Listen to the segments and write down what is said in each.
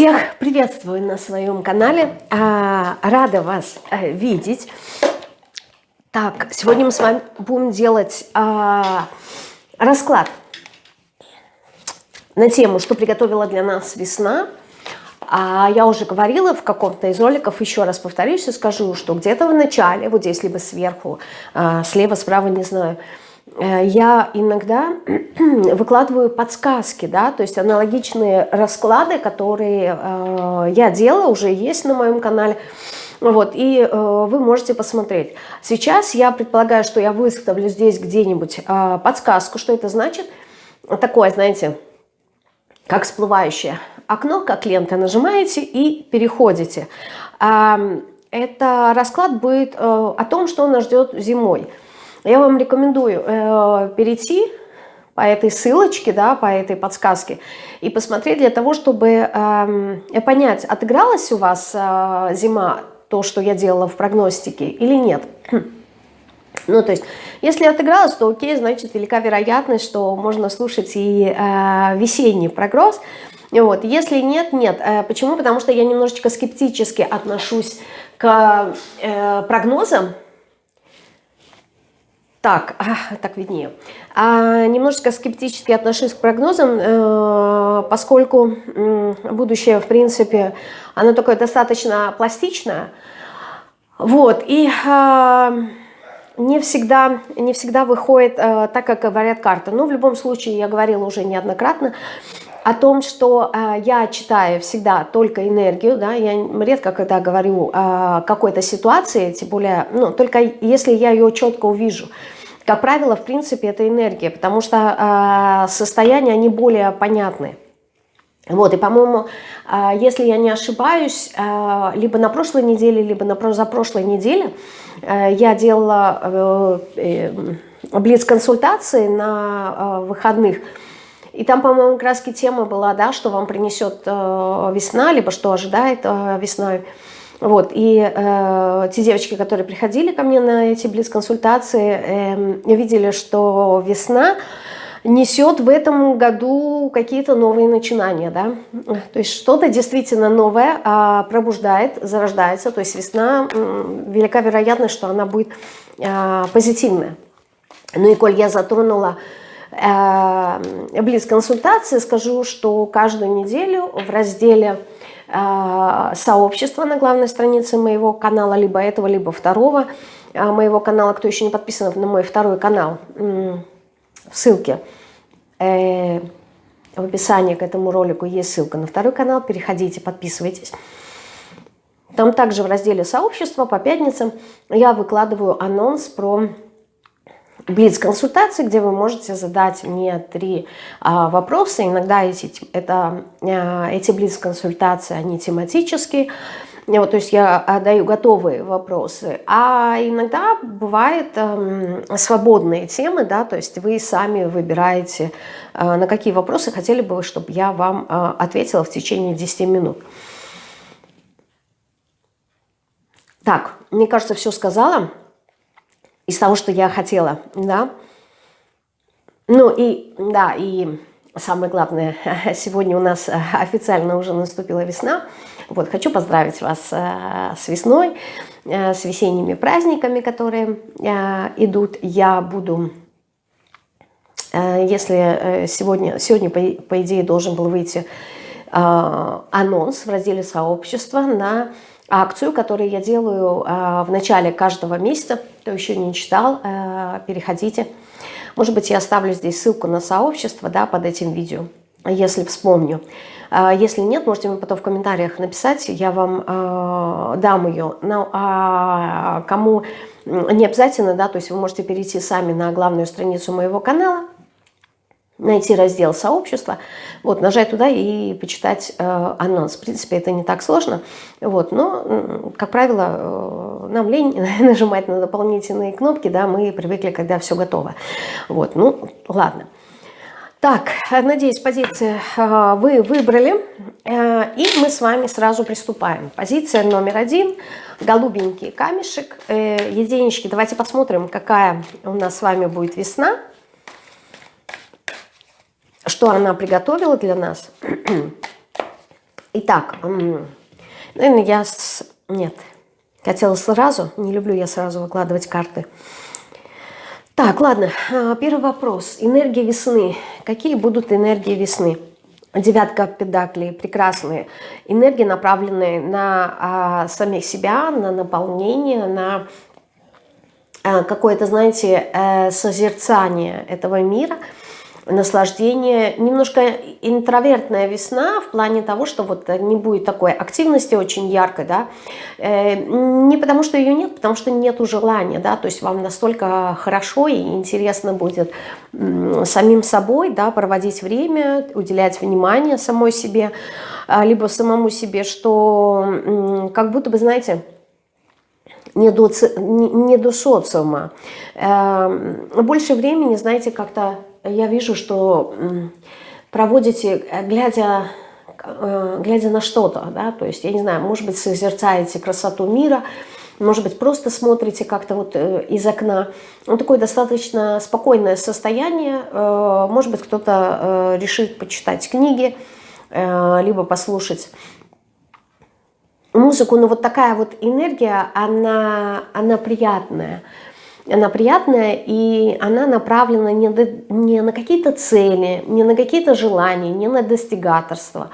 Всех приветствую на своем канале. А, рада вас э, видеть. Так, сегодня мы с вами будем делать а, расклад на тему, что приготовила для нас весна. А я уже говорила в каком-то из роликов, еще раз повторюсь и скажу, что где-то в начале, вот здесь либо сверху, слева, справа, не знаю, я иногда выкладываю подсказки, да, то есть аналогичные расклады, которые э, я делала, уже есть на моем канале. Вот, и э, вы можете посмотреть. Сейчас я предполагаю, что я выставлю здесь где-нибудь э, подсказку, что это значит. Такое, знаете, как всплывающее окно, как лента. Нажимаете и переходите. Э, это расклад будет э, о том, что нас ждет зимой. Я вам рекомендую э, перейти по этой ссылочке, да, по этой подсказке и посмотреть для того, чтобы э, понять, отыгралась у вас э, зима, то, что я делала в прогностике или нет. Ну, то есть, если отыгралась, то окей, значит, велика вероятность, что можно слушать и э, весенний прогноз. Вот. Если нет, нет. Э, почему? Потому что я немножечко скептически отношусь к э, прогнозам, так, так виднее. А, немножечко скептически отношусь к прогнозам, э, поскольку э, будущее, в принципе, оно такое достаточно пластичное. Вот, и э, не, всегда, не всегда выходит э, так, как говорят карты. Но в любом случае, я говорила уже неоднократно, о том, что э, я читаю всегда только энергию, да, я редко когда говорю о какой-то ситуации, тем более, ну, только если я ее четко увижу. Как правило, в принципе, это энергия, потому что э, состояния, они более понятны. Вот, и, по-моему, э, если я не ошибаюсь, э, либо на прошлой неделе, либо на позапрошлой неделе э, я делала э, э, блиц-консультации на э, выходных, и там, по-моему, краски тема была, да, что вам принесет э, весна, либо что ожидает э, весной. Вот, и э, те девочки, которые приходили ко мне на эти близ-консультации, э, видели, что весна несет в этом году какие-то новые начинания, да, то есть что-то действительно новое э, пробуждает, зарождается, то есть весна, велика вероятность, что она будет э, позитивная. Ну и коль я затронула э, близ-консультации, скажу, что каждую неделю в разделе э, сообщества на главной странице моего канала, либо этого, либо второго э, моего канала, кто еще не подписан на мой второй канал, в ссылке в описании к этому ролику есть ссылка на второй канал, переходите, подписывайтесь. Там также в разделе сообщества по пятницам я выкладываю анонс про блиц-консультации, где вы можете задать мне три а, вопроса. Иногда эти, а, эти блиц-консультации, они тематические, вот, то есть я даю готовые вопросы, а иногда бывают э, свободные темы, да, то есть вы сами выбираете, э, на какие вопросы хотели бы чтобы я вам э, ответила в течение 10 минут. Так, мне кажется, все сказала из того, что я хотела, да. Ну и, да, и самое главное, сегодня у нас официально уже наступила весна. Вот, хочу поздравить вас э, с весной, э, с весенними праздниками, которые э, идут. Я буду, если сегодня, сегодня по, идее, должен был выйти анонс в разделе сообщества на акцию, которую я делаю э, в начале каждого месяца. Кто еще не читал, э, переходите. Может быть, я оставлю здесь ссылку на сообщество да, под этим видео, если вспомню. Э, если нет, можете мне потом в комментариях написать, я вам э, дам ее. Но, а кому не обязательно, да, то есть вы можете перейти сами на главную страницу моего канала, найти раздел сообщества, вот, нажать туда и почитать э, анонс. В принципе, это не так сложно, вот, но, как правило, э, нам лень нажимать на дополнительные кнопки, да, мы привыкли, когда все готово. Вот, ну, ладно. Так, надеюсь, позиции э, вы выбрали, э, и мы с вами сразу приступаем. Позиция номер один, голубенький камешек, э, единички. Давайте посмотрим, какая у нас с вами будет весна что она приготовила для нас. Итак, наверное, я... С... Нет, хотела сразу, не люблю я сразу выкладывать карты. Так, ладно, а, первый вопрос. Энергия весны. Какие будут энергии весны? Девятка педаклей, прекрасные. Энергии, направленные на а, самих себя, на наполнение, на а, какое-то, знаете, э, созерцание этого мира – наслаждение, немножко интровертная весна в плане того, что вот не будет такой активности очень яркой, да, э, не потому что ее нет, потому что нету желания, да, то есть вам настолько хорошо и интересно будет самим собой, да, проводить время, уделять внимание самой себе, а, либо самому себе, что как будто бы, знаете, не до, не до социума. Эм, больше времени, знаете, как-то я вижу, что проводите, э, глядя, э, глядя на что-то, да, то есть, я не знаю, может быть, созерцаете красоту мира, может быть, просто смотрите как-то вот э, из окна. Ну, такое достаточно спокойное состояние. Может быть, кто-то решит почитать книги, либо послушать музыку. Но вот такая вот энергия, она, она приятная она приятная, и она направлена не, до, не на какие-то цели, не на какие-то желания, не на достигаторство.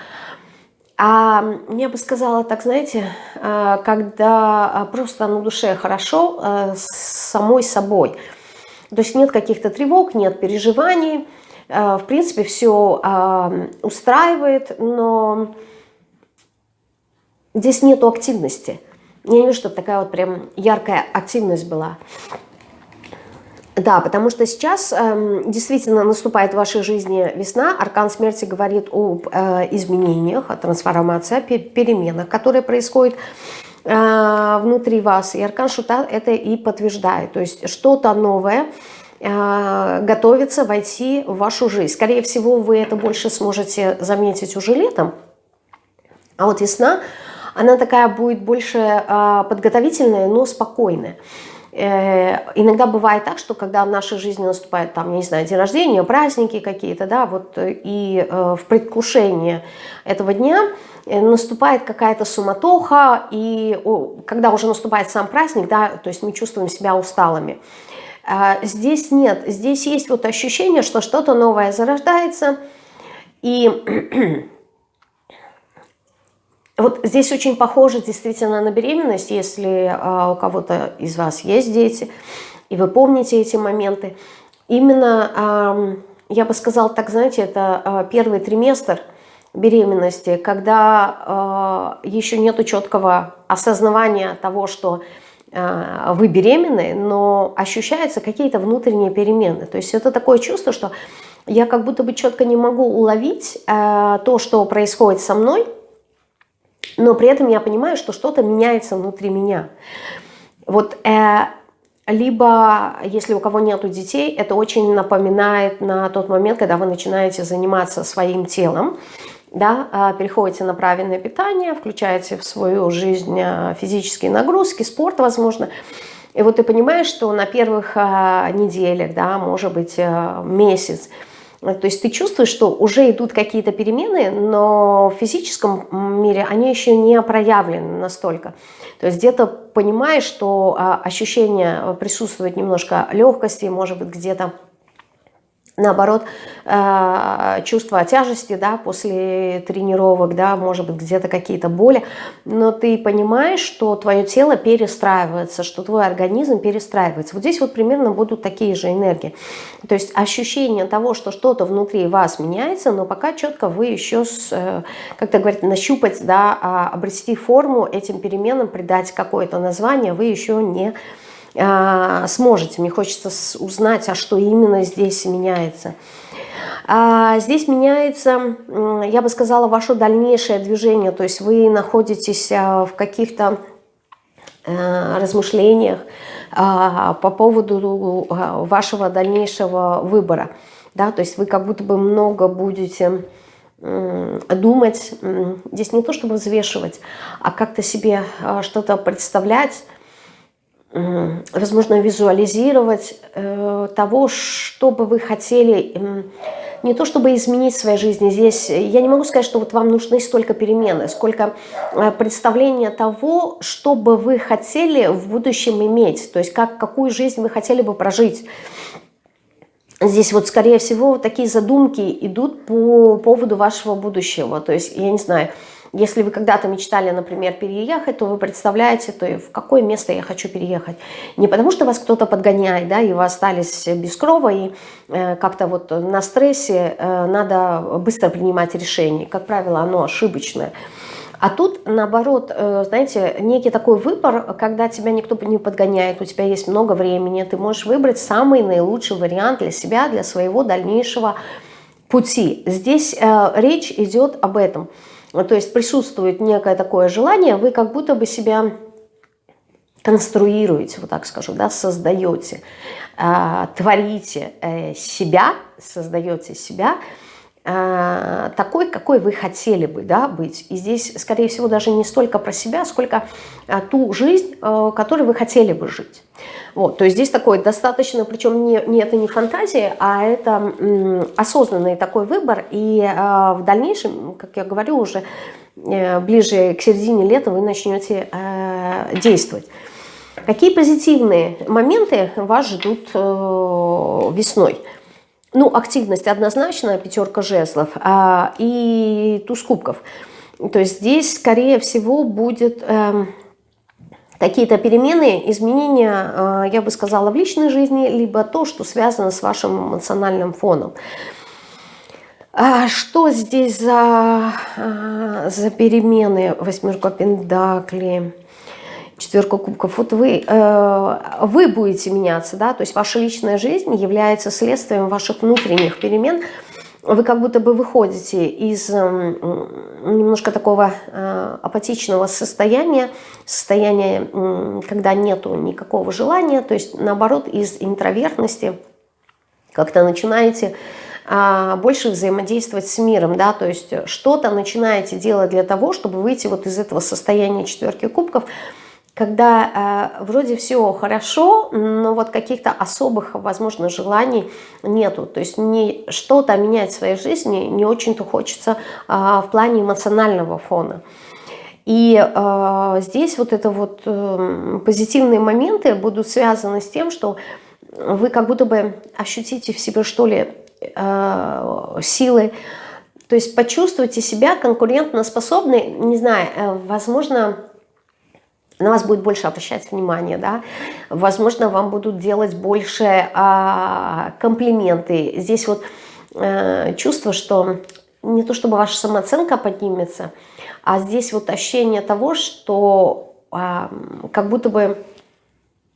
А я бы сказала так, знаете, а, когда просто на душе хорошо а, с самой собой. То есть нет каких-то тревог, нет переживаний, а, в принципе, все устраивает, но здесь нету активности. Я не вижу, чтобы такая вот прям яркая активность была. Да, потому что сейчас э, действительно наступает в вашей жизни весна. Аркан смерти говорит об э, изменениях, о трансформации, о переменах, которые происходят э, внутри вас. И Аркан Шута это и подтверждает. То есть что-то новое э, готовится войти в вашу жизнь. Скорее всего, вы это больше сможете заметить уже летом. А вот весна, она такая будет больше э, подготовительная, но спокойная. Э, иногда бывает так, что когда в нашей жизни наступает, там, не знаю, день рождения, праздники какие-то, да, вот, и э, в предвкушении этого дня э, наступает какая-то суматоха, и когда уже наступает сам праздник, да, то есть мы чувствуем себя усталыми. А здесь нет, здесь есть вот ощущение, что что-то новое зарождается, и Вот здесь очень похоже действительно на беременность, если а, у кого-то из вас есть дети, и вы помните эти моменты. Именно, а, я бы сказала так, знаете, это а, первый триместр беременности, когда а, еще нет четкого осознавания того, что а, вы беременны, но ощущаются какие-то внутренние перемены. То есть это такое чувство, что я как будто бы четко не могу уловить а, то, что происходит со мной, но при этом я понимаю, что что-то меняется внутри меня. Вот э, либо, если у кого нету детей, это очень напоминает на тот момент, когда вы начинаете заниматься своим телом, да, а, переходите на правильное питание, включаете в свою жизнь э, физические нагрузки, спорт, возможно, и вот ты понимаешь, что на первых а, неделях, да, может быть, э, месяц, то есть ты чувствуешь, что уже идут какие-то перемены, но в физическом мире они еще не проявлены настолько. То есть где-то понимаешь, что а, ощущение присутствует немножко легкости, может быть, где-то наоборот, э, чувство тяжести, да, после тренировок, да, может быть, где-то какие-то боли, но ты понимаешь, что твое тело перестраивается, что твой организм перестраивается. Вот здесь вот примерно будут такие же энергии. То есть ощущение того, что что-то внутри вас меняется, но пока четко вы еще, э, как-то говорят, нащупать, да, а, обрести форму этим переменам, придать какое-то название, вы еще не сможете. Мне хочется узнать, а что именно здесь меняется. А здесь меняется, я бы сказала, ваше дальнейшее движение. То есть вы находитесь а, в каких-то размышлениях а, по поводу вашего дальнейшего выбора. Да, то есть вы как будто бы много будете думать, здесь не то чтобы взвешивать, а как-то себе что-то представлять, возможно, визуализировать э, того, что бы вы хотели не то чтобы изменить в своей жизни. Здесь я не могу сказать, что вот вам нужны столько перемены, сколько э, представления того, что бы вы хотели в будущем иметь, то есть как, какую жизнь вы хотели бы прожить. Здесь вот, скорее всего, такие задумки идут по поводу вашего будущего. То есть, я не знаю, если вы когда-то мечтали, например, переехать, то вы представляете, то в какое место я хочу переехать. Не потому, что вас кто-то подгоняет, да, и вы остались без крова, и э, как-то вот на стрессе э, надо быстро принимать решение. Как правило, оно ошибочное. А тут, наоборот, э, знаете, некий такой выбор, когда тебя никто не подгоняет, у тебя есть много времени, ты можешь выбрать самый наилучший вариант для себя, для своего дальнейшего пути. Здесь э, речь идет об этом – то есть присутствует некое такое желание, вы как будто бы себя конструируете, вот так скажу, да, создаете, э, творите э, себя, создаете себя такой, какой вы хотели бы да, быть. И здесь, скорее всего, даже не столько про себя, сколько э, ту жизнь, э, которой вы хотели бы жить. Вот, то есть здесь такой достаточно, причем не, не это не фантазия, а это осознанный такой выбор. И э, в дальнейшем, как я говорю, уже э, ближе к середине лета вы начнете э, действовать. Какие позитивные моменты вас ждут э, весной? Ну, активность однозначно, пятерка жезлов, а, и туз кубков. То есть здесь, скорее всего, будет... Э, какие-то перемены, изменения, а, я бы сказала, в личной жизни, либо то, что связано с вашим эмоциональным фоном. А что здесь за, а, за перемены? Восьмерка Пендакли, четверка кубков. Вот вы, э, вы будете меняться, да, то есть ваша личная жизнь является следствием ваших внутренних перемен – вы как будто бы выходите из эм, немножко такого э, апатичного состояния, состояния, когда нету никакого желания, то есть наоборот из интровертности как-то начинаете а, больше взаимодействовать с миром, да, то есть что-то начинаете делать для того, чтобы выйти вот из этого состояния четверки кубков, когда э, вроде все хорошо, но вот каких-то особых, возможно, желаний нету. То есть не что-то менять в своей жизни не очень-то хочется э, в плане эмоционального фона. И э, здесь вот это вот э, позитивные моменты будут связаны с тем, что вы как будто бы ощутите в себе, что ли, э, силы, то есть почувствуйте себя конкурентоспособной, не знаю, э, возможно, на вас будет больше обращать внимание, да, возможно, вам будут делать больше а, комплименты. Здесь вот а, чувство, что не то чтобы ваша самооценка поднимется, а здесь вот ощущение того, что а, как будто бы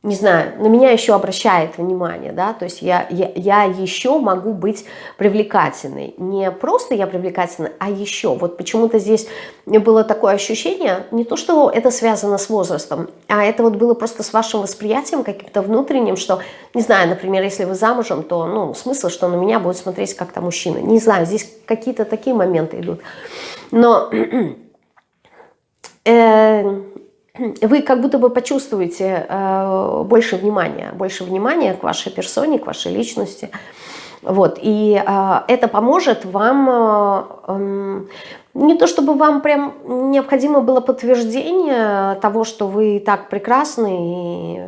не знаю, на меня еще обращает внимание, да, то есть я, я, я еще могу быть привлекательной. Не просто я привлекательна, а еще. Вот почему-то здесь было такое ощущение, не то, что это связано с возрастом, а это вот было просто с вашим восприятием каким-то внутренним, что, не знаю, например, если вы замужем, то, ну, смысл, что на меня будет смотреть как-то мужчина. Не знаю, здесь какие-то такие моменты идут. Но... Э, вы как будто бы почувствуете э, больше внимания, больше внимания к вашей персоне, к вашей личности. Вот, и э, это поможет вам, э, э, не то чтобы вам прям необходимо было подтверждение того, что вы так прекрасны и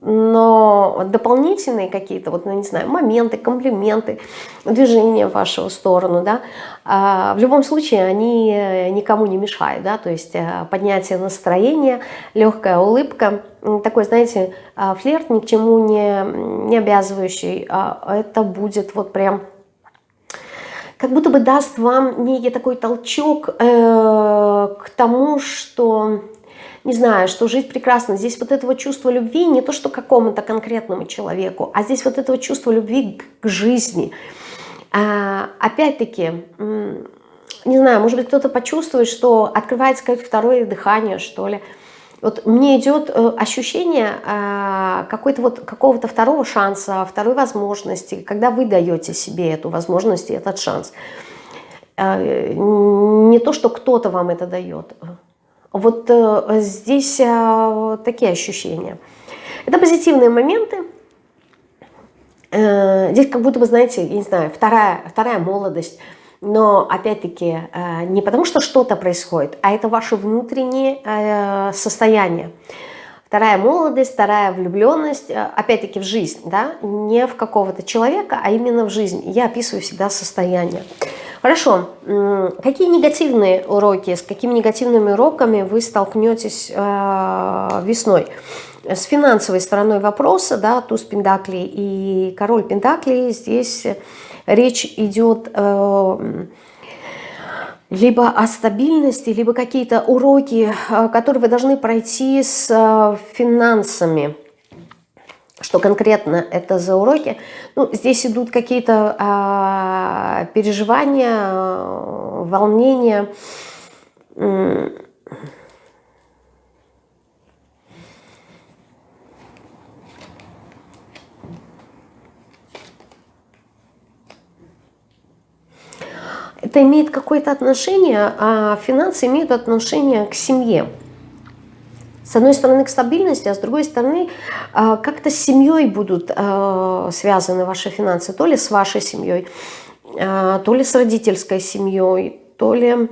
но дополнительные какие-то, вот, ну, не знаю, моменты, комплименты, движения в вашу сторону, да, а, в любом случае они никому не мешают, да, то есть э, поднятие настроения, легкая улыбка, такой, знаете, а, флирт ни к чему не, не обязывающий, а это будет вот прям как будто бы даст вам некий такой толчок э, к тому, что не знаю, что жить прекрасно. Здесь вот этого чувства любви не то, что какому-то конкретному человеку, а здесь вот этого чувства любви к жизни. А, Опять-таки, не знаю, может быть, кто-то почувствует, что открывается какое-то второе дыхание, что ли. Вот мне идет э, ощущение э, какой-то вот какого-то второго шанса, второй возможности, когда вы даете себе эту возможность и этот шанс. Э, не то, что кто-то вам это дает. Вот э, здесь э, такие ощущения. Это позитивные моменты. э, здесь как будто бы, знаете, я не знаю, вторая, вторая молодость, но опять-таки не потому, что что-то происходит, а это ваше внутреннее состояние. Вторая молодость, вторая влюбленность, опять-таки в жизнь, да, не в какого-то человека, а именно в жизнь. Я описываю всегда состояние. Хорошо, какие негативные уроки, с какими негативными уроками вы столкнетесь э, весной? С финансовой стороной вопроса, да, туз Пендакли и король Пендакли, здесь речь идет э, либо о стабильности, либо какие-то уроки, э, которые вы должны пройти с финансами. Что конкретно это за уроки? Ну, здесь идут какие-то а, переживания, э, волнения. Это имеет какое-то отношение, а финансы имеют отношение к семье. С одной стороны, к стабильности, а с другой стороны, а, как-то с семьей будут а, связаны ваши финансы. То ли с вашей семьей, а, то ли с родительской семьей, то ли...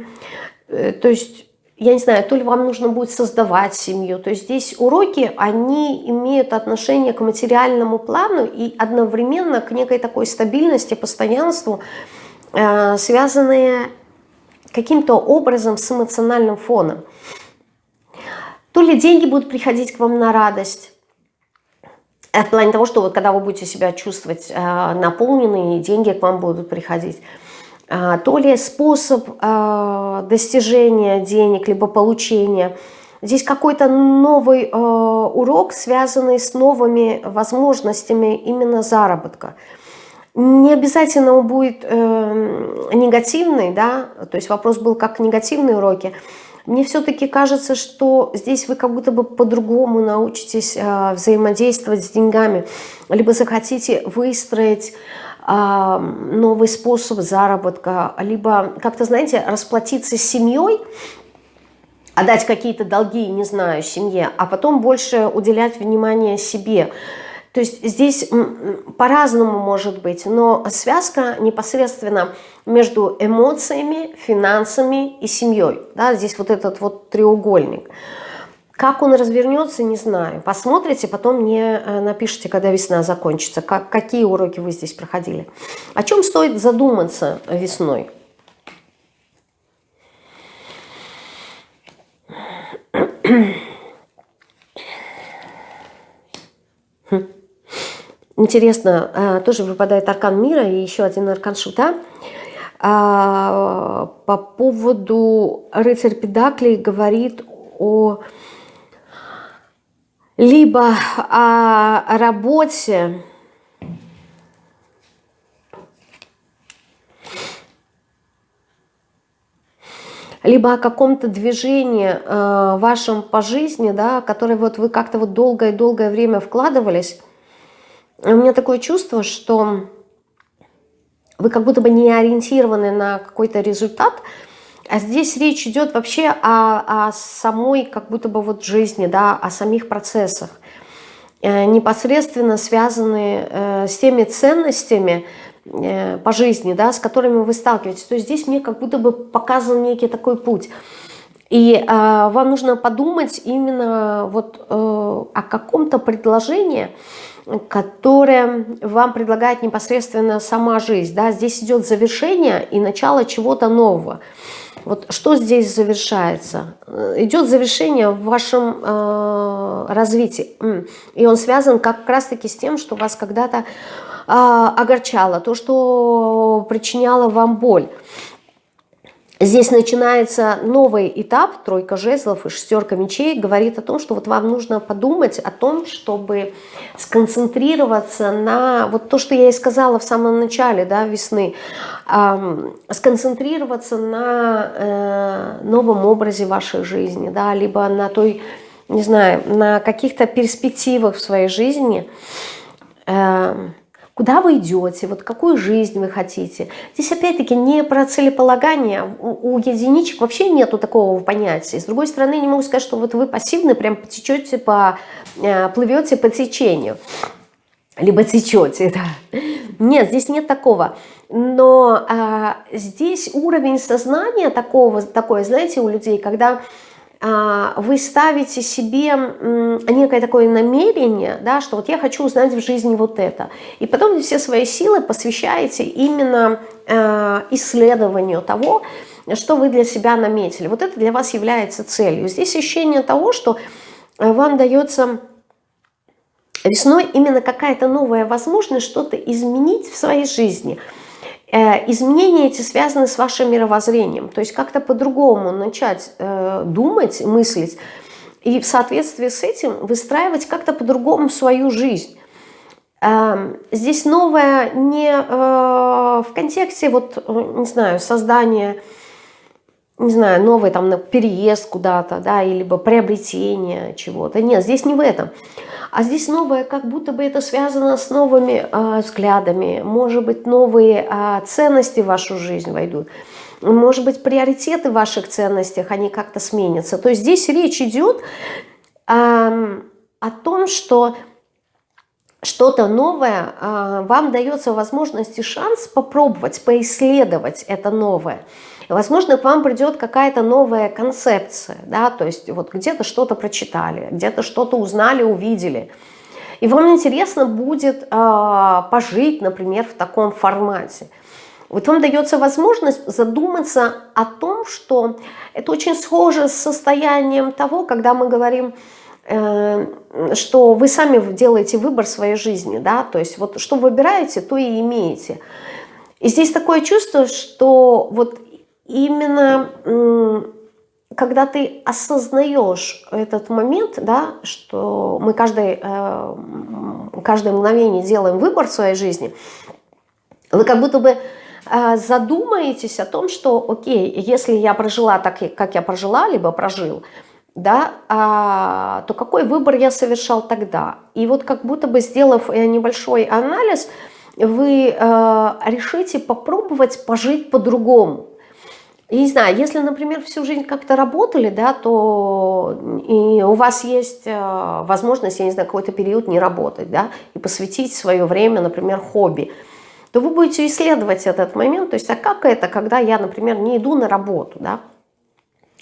Э, то есть, я не знаю, то ли вам нужно будет создавать семью. То есть здесь уроки, они имеют отношение к материальному плану и одновременно к некой такой стабильности, постоянству, связанные каким-то образом с эмоциональным фоном. То ли деньги будут приходить к вам на радость, э, в плане того, что вот когда вы будете себя чувствовать э, деньги к вам будут приходить. Э, то ли способ э, достижения денег, либо получения. Здесь какой-то новый э, урок, связанный с новыми возможностями именно заработка. Не обязательно он будет э, негативный, да, то есть вопрос был как негативные уроки, мне все-таки кажется, что здесь вы как будто бы по-другому научитесь э, взаимодействовать с деньгами, либо захотите выстроить э, новый способ заработка, либо как-то, знаете, расплатиться с семьей, отдать какие-то долги, не знаю, семье, а потом больше уделять внимание себе – то есть здесь по-разному может быть, но связка непосредственно между эмоциями, финансами и семьей. Да, здесь вот этот вот треугольник. Как он развернется, не знаю. Посмотрите, потом мне э, напишите, когда весна закончится, как, какие уроки вы здесь проходили. О чем стоит задуматься весной? Хм. Интересно, э, тоже выпадает аркан мира и еще один аркан шута. А, по поводу рыцарь Педаклей говорит о либо о работе, либо о каком-то движении э, вашем по жизни, да, которое вот вы как-то вот долгое-долгое время вкладывались, у меня такое чувство, что вы как будто бы не ориентированы на какой-то результат, а здесь речь идет вообще о, о самой как будто бы вот жизни, да, о самих процессах, э, непосредственно связанные э, с теми ценностями э, по жизни, да, с которыми вы сталкиваетесь. То есть здесь мне как будто бы показан некий такой путь. И э, вам нужно подумать именно вот э, о каком-то предложении, которое вам предлагает непосредственно сама жизнь. Да? Здесь идет завершение и начало чего-то нового. Вот что здесь завершается? Идет завершение в вашем э, развитии. И он связан как раз-таки с тем, что вас когда-то э, огорчало, то, что причиняло вам боль. Здесь начинается новый этап, тройка жезлов и шестерка мечей, говорит о том, что вот вам нужно подумать о том, чтобы сконцентрироваться на, вот то, что я и сказала в самом начале да, весны, эм, сконцентрироваться на э, новом образе вашей жизни, да, либо на той, не знаю, на каких-то перспективах в своей жизни, э, куда вы идете, вот какую жизнь вы хотите. Здесь опять-таки не про целеполагание, у, у единичек вообще нету такого понятия. С другой стороны, не могу сказать, что вот вы пассивны, прям потечете, по, э, плывете по течению. либо течете, да. Нет, здесь нет такого. Но а, здесь уровень сознания такого, такое, знаете, у людей, когда вы ставите себе некое такое намерение, да, что вот я хочу узнать в жизни вот это. И потом все свои силы посвящаете именно а, исследованию того, что вы для себя наметили. Вот это для вас является целью. Здесь ощущение того, что вам дается весной именно какая-то новая возможность что-то изменить в своей жизни – Э, изменения эти связаны с вашим мировоззрением. То есть как-то по-другому начать э, думать, мыслить, и в соответствии с этим выстраивать как-то по-другому свою жизнь. Эм, здесь новое не э, в контексте, вот, не знаю, создания, не знаю, новый там переезд куда-то, да, или приобретение чего-то. Нет, здесь не в этом. А здесь новое, как будто бы это связано с новыми э, взглядами, может быть, новые э, ценности в вашу жизнь войдут, может быть, приоритеты в ваших ценностях, они как-то сменятся. То есть здесь речь идет э, о том, что что-то новое, э, вам дается возможность и шанс попробовать, поисследовать это новое – Возможно, к вам придет какая-то новая концепция, да, то есть вот где-то что-то прочитали, где-то что-то узнали, увидели. И вам интересно будет э, пожить, например, в таком формате. Вот вам дается возможность задуматься о том, что это очень схоже с состоянием того, когда мы говорим, э, что вы сами делаете выбор своей жизни, да, то есть вот что выбираете, то и имеете. И здесь такое чувство, что вот именно когда ты осознаешь этот момент, да, что мы каждый, э, каждое мгновение делаем выбор в своей жизни, вы как будто бы э, задумаетесь о том, что, окей, если я прожила так, как я прожила, либо прожил, да, а, то какой выбор я совершал тогда? И вот как будто бы сделав э, небольшой анализ, вы решите попробовать пожить по-другому. Я не знаю, если, например, всю жизнь как-то работали, да, то и у вас есть э, возможность, я не знаю, какой-то период не работать, да, и посвятить свое время, например, хобби, то вы будете исследовать этот момент, то есть, а как это, когда я, например, не иду на работу, да,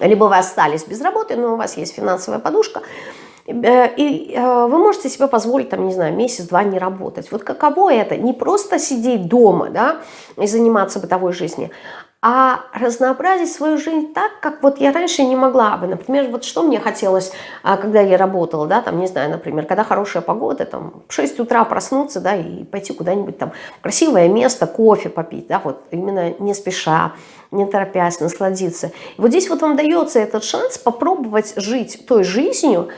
либо вы остались без работы, но у вас есть финансовая подушка, э, и э, вы можете себе позволить, там, не знаю, месяц-два не работать. Вот каково это? Не просто сидеть дома, да, и заниматься бытовой жизнью, а разнообразить свою жизнь так, как вот я раньше не могла бы. Например, вот что мне хотелось, а, когда я работала, да, там, не знаю, например, когда хорошая погода, там, в 6 утра проснуться, да, и пойти куда-нибудь там в красивое место, кофе попить, да, вот именно не спеша, не торопясь, насладиться. И вот здесь вот вам дается этот шанс попробовать жить той жизнью,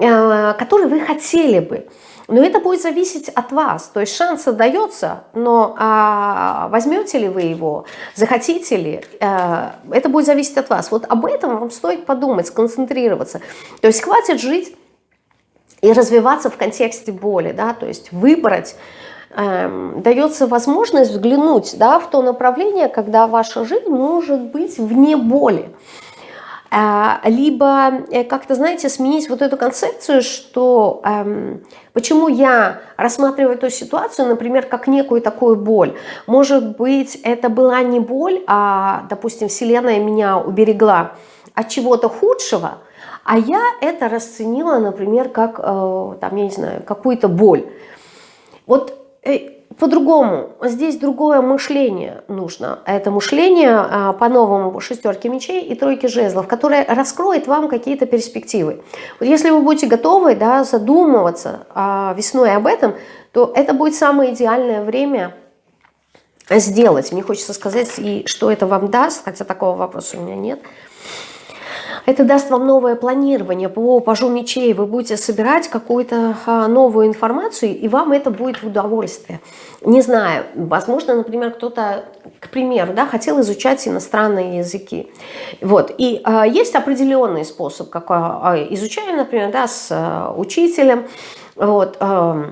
э, которой вы хотели бы. Но это будет зависеть от вас. То есть шанс дается, но а, возьмете ли вы его, захотите ли, а, это будет зависеть от вас. Вот об этом вам стоит подумать, сконцентрироваться. То есть хватит жить и развиваться в контексте боли, да, то есть выбрать, эм, дается возможность взглянуть да, в то направление, когда ваша жизнь может быть вне боли. А, либо э, как-то, знаете, сменить вот эту концепцию, что эм, почему я рассматриваю эту ситуацию, например, как некую такую боль. Может быть, это была не боль, а, допустим, Вселенная меня уберегла от чего-то худшего, а я это расценила, например, как, э, там, я не знаю, какую-то боль. Вот э, по-другому. Здесь другое мышление нужно. Это мышление а, по-новому шестерки мечей и тройки жезлов, которое раскроет вам какие-то перспективы. Вот если вы будете готовы да, задумываться а, весной об этом, то это будет самое идеальное время сделать. Мне хочется сказать, и что это вам даст, хотя такого вопроса у меня нет – это даст вам новое планирование по пажу мечей. Вы будете собирать какую-то а, новую информацию, и вам это будет в удовольствие. Не знаю, возможно, например, кто-то, к примеру, да, хотел изучать иностранные языки. Вот. И э, есть определенный способ, как э, изучаем, например, да, с э, учителем. Вот, э,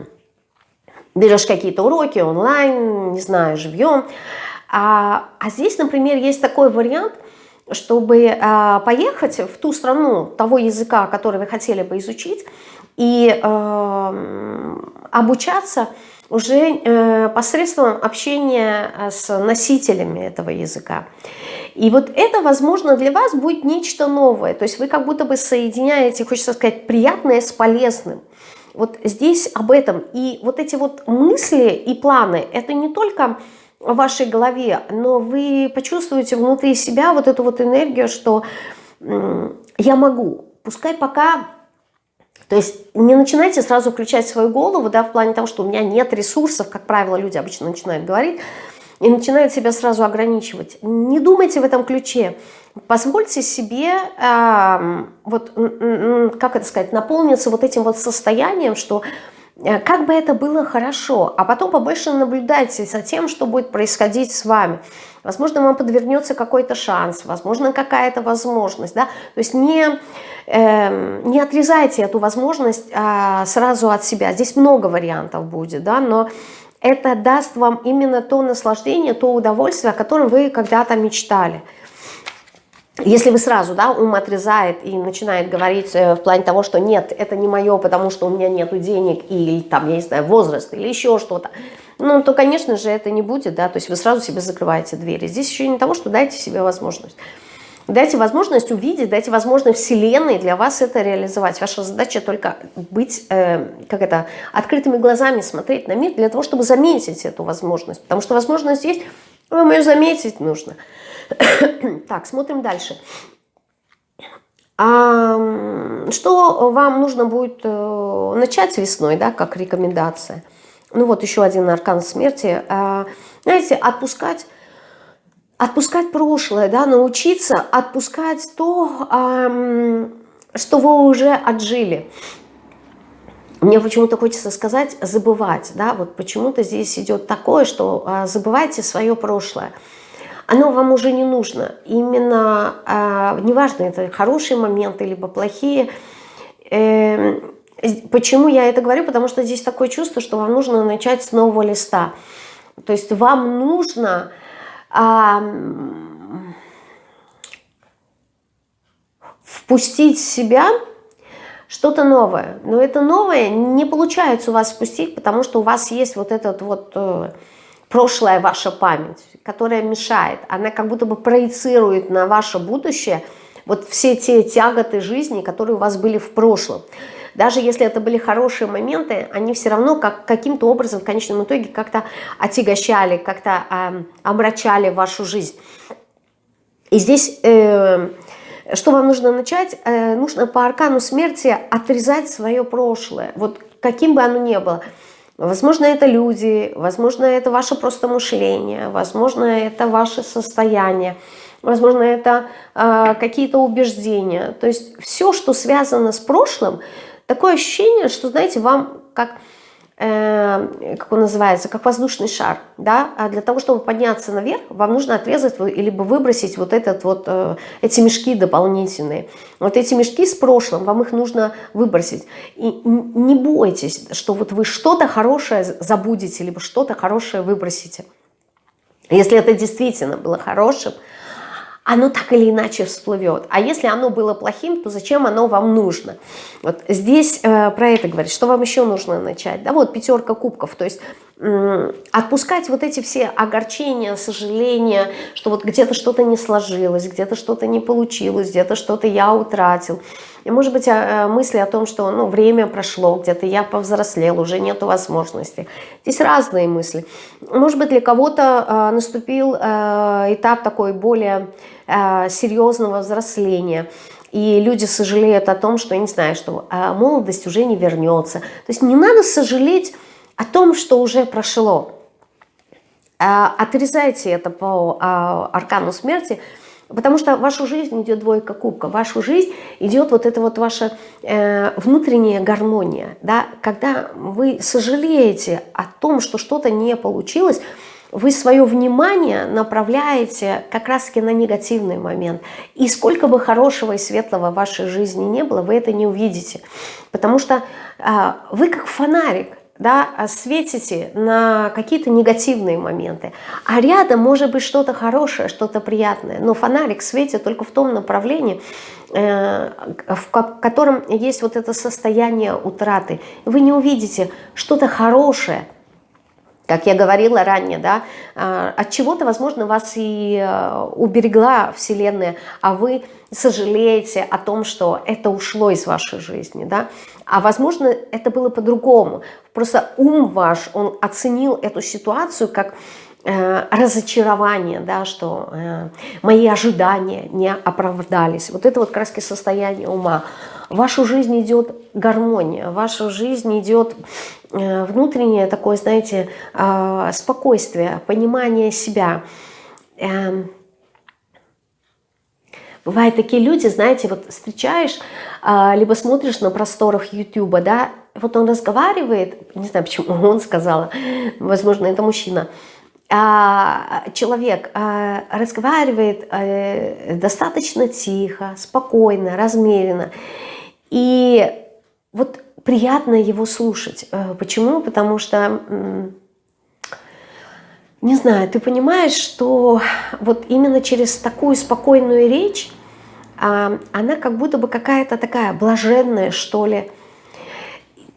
берешь какие-то уроки онлайн, не знаю, живьем. А, а здесь, например, есть такой вариант – чтобы а, поехать в ту страну того языка, который вы хотели бы изучить, и э, обучаться уже э, посредством общения э, с носителями этого языка. И вот это, возможно, для вас будет нечто новое. То есть вы как будто бы соединяете, хочется сказать, приятное с полезным. Вот здесь об этом. И вот эти вот мысли и планы, это не только в вашей голове, но вы почувствуете внутри себя вот эту вот энергию, что я могу. Пускай пока то есть не начинайте сразу включать свою голову, да, в плане того, что у меня нет ресурсов, как правило, люди обычно начинают говорить, и начинают себя сразу ограничивать. Не думайте в этом ключе. Позвольте себе, э, вот, как это сказать, наполниться вот этим вот состоянием, что как бы это было хорошо, а потом побольше наблюдайте за тем, что будет происходить с вами. Возможно, вам подвернется какой-то шанс, возможно, какая-то возможность. Да? То есть не Эм, не отрезайте эту возможность а, сразу от себя. Здесь много вариантов будет, да, но это даст вам именно то наслаждение, то удовольствие, о котором вы когда-то мечтали. Если вы сразу, да, ум отрезает и начинает говорить э, в плане того, что нет, это не мое, потому что у меня нет денег, или там, я не знаю, возраст, или еще что-то, ну, то, конечно же, это не будет, да, то есть вы сразу себе закрываете двери. Здесь еще не того, что дайте себе возможность. Дайте возможность увидеть, дайте возможность Вселенной для вас это реализовать. Ваша задача только быть, э, как это, открытыми глазами смотреть на мир для того, чтобы заметить эту возможность. Потому что возможность есть, вам ее заметить нужно. так, смотрим дальше. А, что вам нужно будет э, начать весной, да, как рекомендация? Ну вот еще один аркан смерти. А, знаете, отпускать отпускать прошлое, да, научиться отпускать то, что вы уже отжили. Мне почему-то хочется сказать забывать, да, вот почему-то здесь идет такое, что а, забывайте свое прошлое. Оно вам уже не нужно. Именно, а, неважно, это хорошие моменты, либо плохие. Э, почему я это говорю? Потому что здесь такое чувство, что вам нужно начать с нового листа. То есть вам нужно а, впустить в себя что-то новое. Но это новое не получается у вас впустить, потому что у вас есть вот этот вот э, прошлая ваша память, которая мешает. Она как будто бы проецирует на ваше будущее вот все те тяготы жизни, которые у вас были в прошлом. Даже если это были хорошие моменты, они все равно как, каким-то образом в конечном итоге как-то отягощали, как-то э, омрачали вашу жизнь. И здесь... Э, что вам нужно начать? Э, нужно по аркану смерти отрезать свое прошлое, вот каким бы оно ни было. Возможно, это люди, возможно, это ваше просто мышление, возможно, это ваше состояние, возможно, это э, какие-то убеждения. То есть все, что связано с прошлым, Такое ощущение, что, знаете, вам как, как он называется, как воздушный шар, да, а для того, чтобы подняться наверх, вам нужно отрезать либо выбросить вот, этот вот э, эти мешки дополнительные. Вот эти мешки с прошлым, вам их нужно выбросить. И не бойтесь, что вот вы что-то хорошее забудете, либо что-то хорошее выбросите. Если это действительно было хорошим, оно так или иначе всплывет. А если оно было плохим, то зачем оно вам нужно? Вот здесь э, про это говорит. Что вам еще нужно начать? Да, вот пятерка кубков. То есть отпускать вот эти все огорчения, сожаления, что вот где-то что-то не сложилось, где-то что-то не получилось, где-то что-то я утратил. И может быть э, мысли о том, что ну, время прошло, где-то я повзрослел, уже нету возможности. Здесь разные мысли. Может быть для кого-то э, наступил э, этап такой более э, серьезного взросления. И люди сожалеют о том, что, я не знаю, что э, молодость уже не вернется. То есть не надо сожалеть о том, что уже прошло. Отрезайте это по аркану смерти – Потому что вашу жизнь идет двойка кубка, вашу жизнь идет вот эта вот ваша э, внутренняя гармония. Да? Когда вы сожалеете о том, что что-то не получилось, вы свое внимание направляете как раз-таки на негативный момент. И сколько бы хорошего и светлого в вашей жизни не было, вы это не увидите. Потому что э, вы как фонарик, да, а светите на какие-то негативные моменты. А рядом может быть что-то хорошее, что-то приятное. Но фонарик светит только в том направлении, э, в котором есть вот это состояние утраты. Вы не увидите что-то хорошее, как я говорила ранее, да, а, от чего-то, возможно, вас и э, уберегла Вселенная, а вы сожалеете о том, что это ушло из вашей жизни, да, а возможно, это было по-другому. Просто ум ваш, он оценил эту ситуацию как разочарование, да, что э, мои ожидания не оправдались. Вот это вот краски состояние ума. В вашу жизнь идет гармония, в вашу жизнь идет э, внутреннее такое, знаете, э, спокойствие, понимание себя. Э, Бывают такие люди, знаете, вот встречаешь, э, либо смотришь на просторах Ютуба, да, вот он разговаривает, не знаю, почему он сказал, возможно, это мужчина, человек а, разговаривает а, достаточно тихо, спокойно, размеренно. И вот приятно его слушать. Почему? Потому что, не знаю, ты понимаешь, что вот именно через такую спокойную речь она как будто бы какая-то такая блаженная, что ли.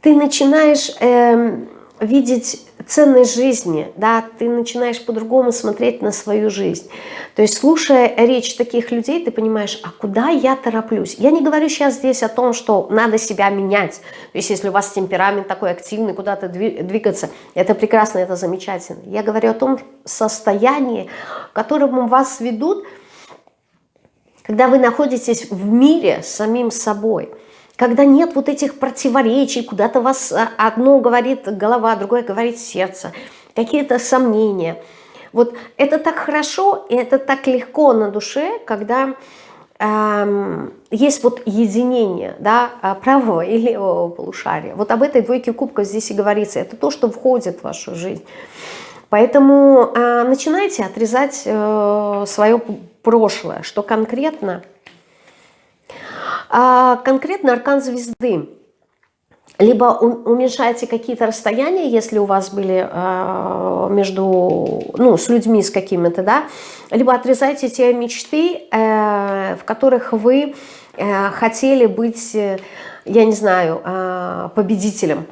Ты начинаешь эм, видеть ценность жизни, да, ты начинаешь по-другому смотреть на свою жизнь. То есть, слушая речь таких людей, ты понимаешь, а куда я тороплюсь? Я не говорю сейчас здесь о том, что надо себя менять. То есть, если у вас темперамент такой активный, куда-то двигаться, это прекрасно, это замечательно. Я говорю о том состоянии, к которому вас ведут, когда вы находитесь в мире с самим собой – когда нет вот этих противоречий, куда-то вас а, одно говорит голова, другое говорит сердце, какие-то сомнения. Вот это так хорошо, и это так легко на душе, когда эм, есть вот единение да, а, правого и левого полушария. Вот об этой двойке кубков здесь и говорится. Это то, что входит в вашу жизнь. Поэтому э, начинайте отрезать э, свое прошлое, что конкретно – а конкретно аркан звезды. Либо уменьшаете какие-то расстояния, если у вас были э, между, ну, с людьми с какими-то, да, либо отрезайте те мечты, э, в которых вы э, хотели быть, э, я не знаю, э, победителем.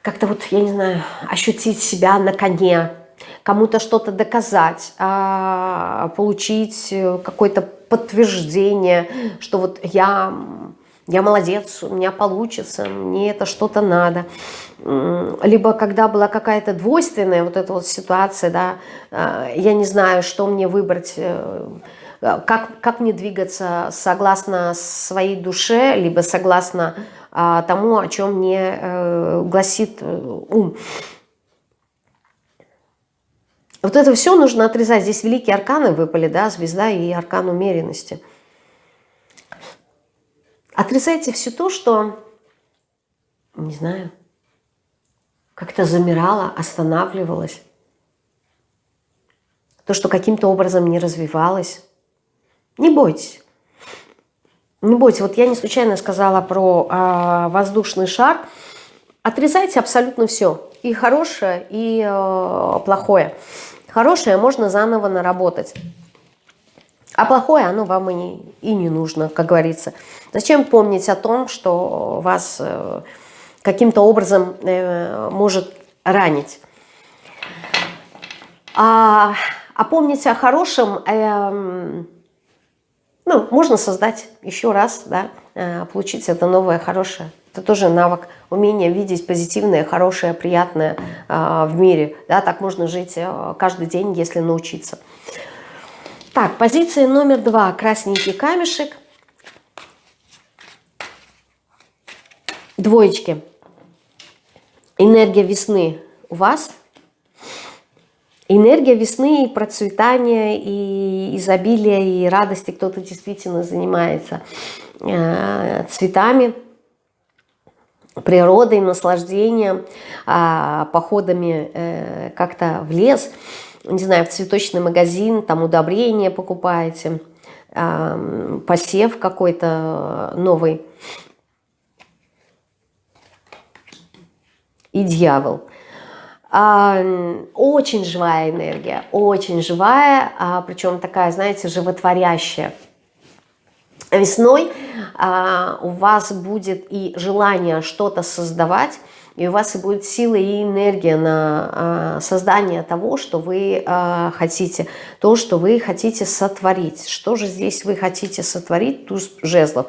Как-то вот, я не знаю, ощутить себя на коне, кому-то что-то доказать, а, получить э, какой-то подтверждение, что вот я, я молодец, у меня получится, мне это что-то надо. Либо когда была какая-то двойственная вот эта вот ситуация, да, э, я не знаю, что мне выбрать, э, как, как мне двигаться согласно своей душе, либо согласно а, тому, о чем мне э, гласит ум. Вот это все нужно отрезать. Здесь великие арканы выпали, да, звезда и аркан умеренности. Отрезайте все то, что, не знаю, как-то замирало, останавливалось. То, что каким-то образом не развивалось. Не бойтесь. Не бойтесь. Вот я не случайно сказала про э, воздушный шар. Отрезайте абсолютно все. И хорошее, и э, плохое. Хорошее можно заново наработать. А плохое оно вам и не, и не нужно, как говорится. Зачем помнить о том, что вас э, каким-то образом э, может ранить? А, а помнить о хорошем, э, ну, можно создать еще раз, да, э, получить это новое, хорошее. Это тоже навык, умение видеть позитивное, хорошее, приятное э, в мире. Да, так можно жить э, каждый день, если научиться. Так, позиция номер два. Красненький камешек. Двоечки. Энергия весны у вас. Энергия весны и процветания, и изобилия, и радости. Кто-то действительно занимается э, цветами природой, наслаждением, а, походами э, как-то в лес, не знаю, в цветочный магазин, там удобрения покупаете, а, посев какой-то новый. И дьявол. А, очень живая энергия, очень живая, причем такая, знаете, животворящая. Весной а, у вас будет и желание что-то создавать, и у вас и будет сила и энергия на а, создание того, что вы а, хотите, то, что вы хотите сотворить. Что же здесь вы хотите сотворить? Туз жезлов.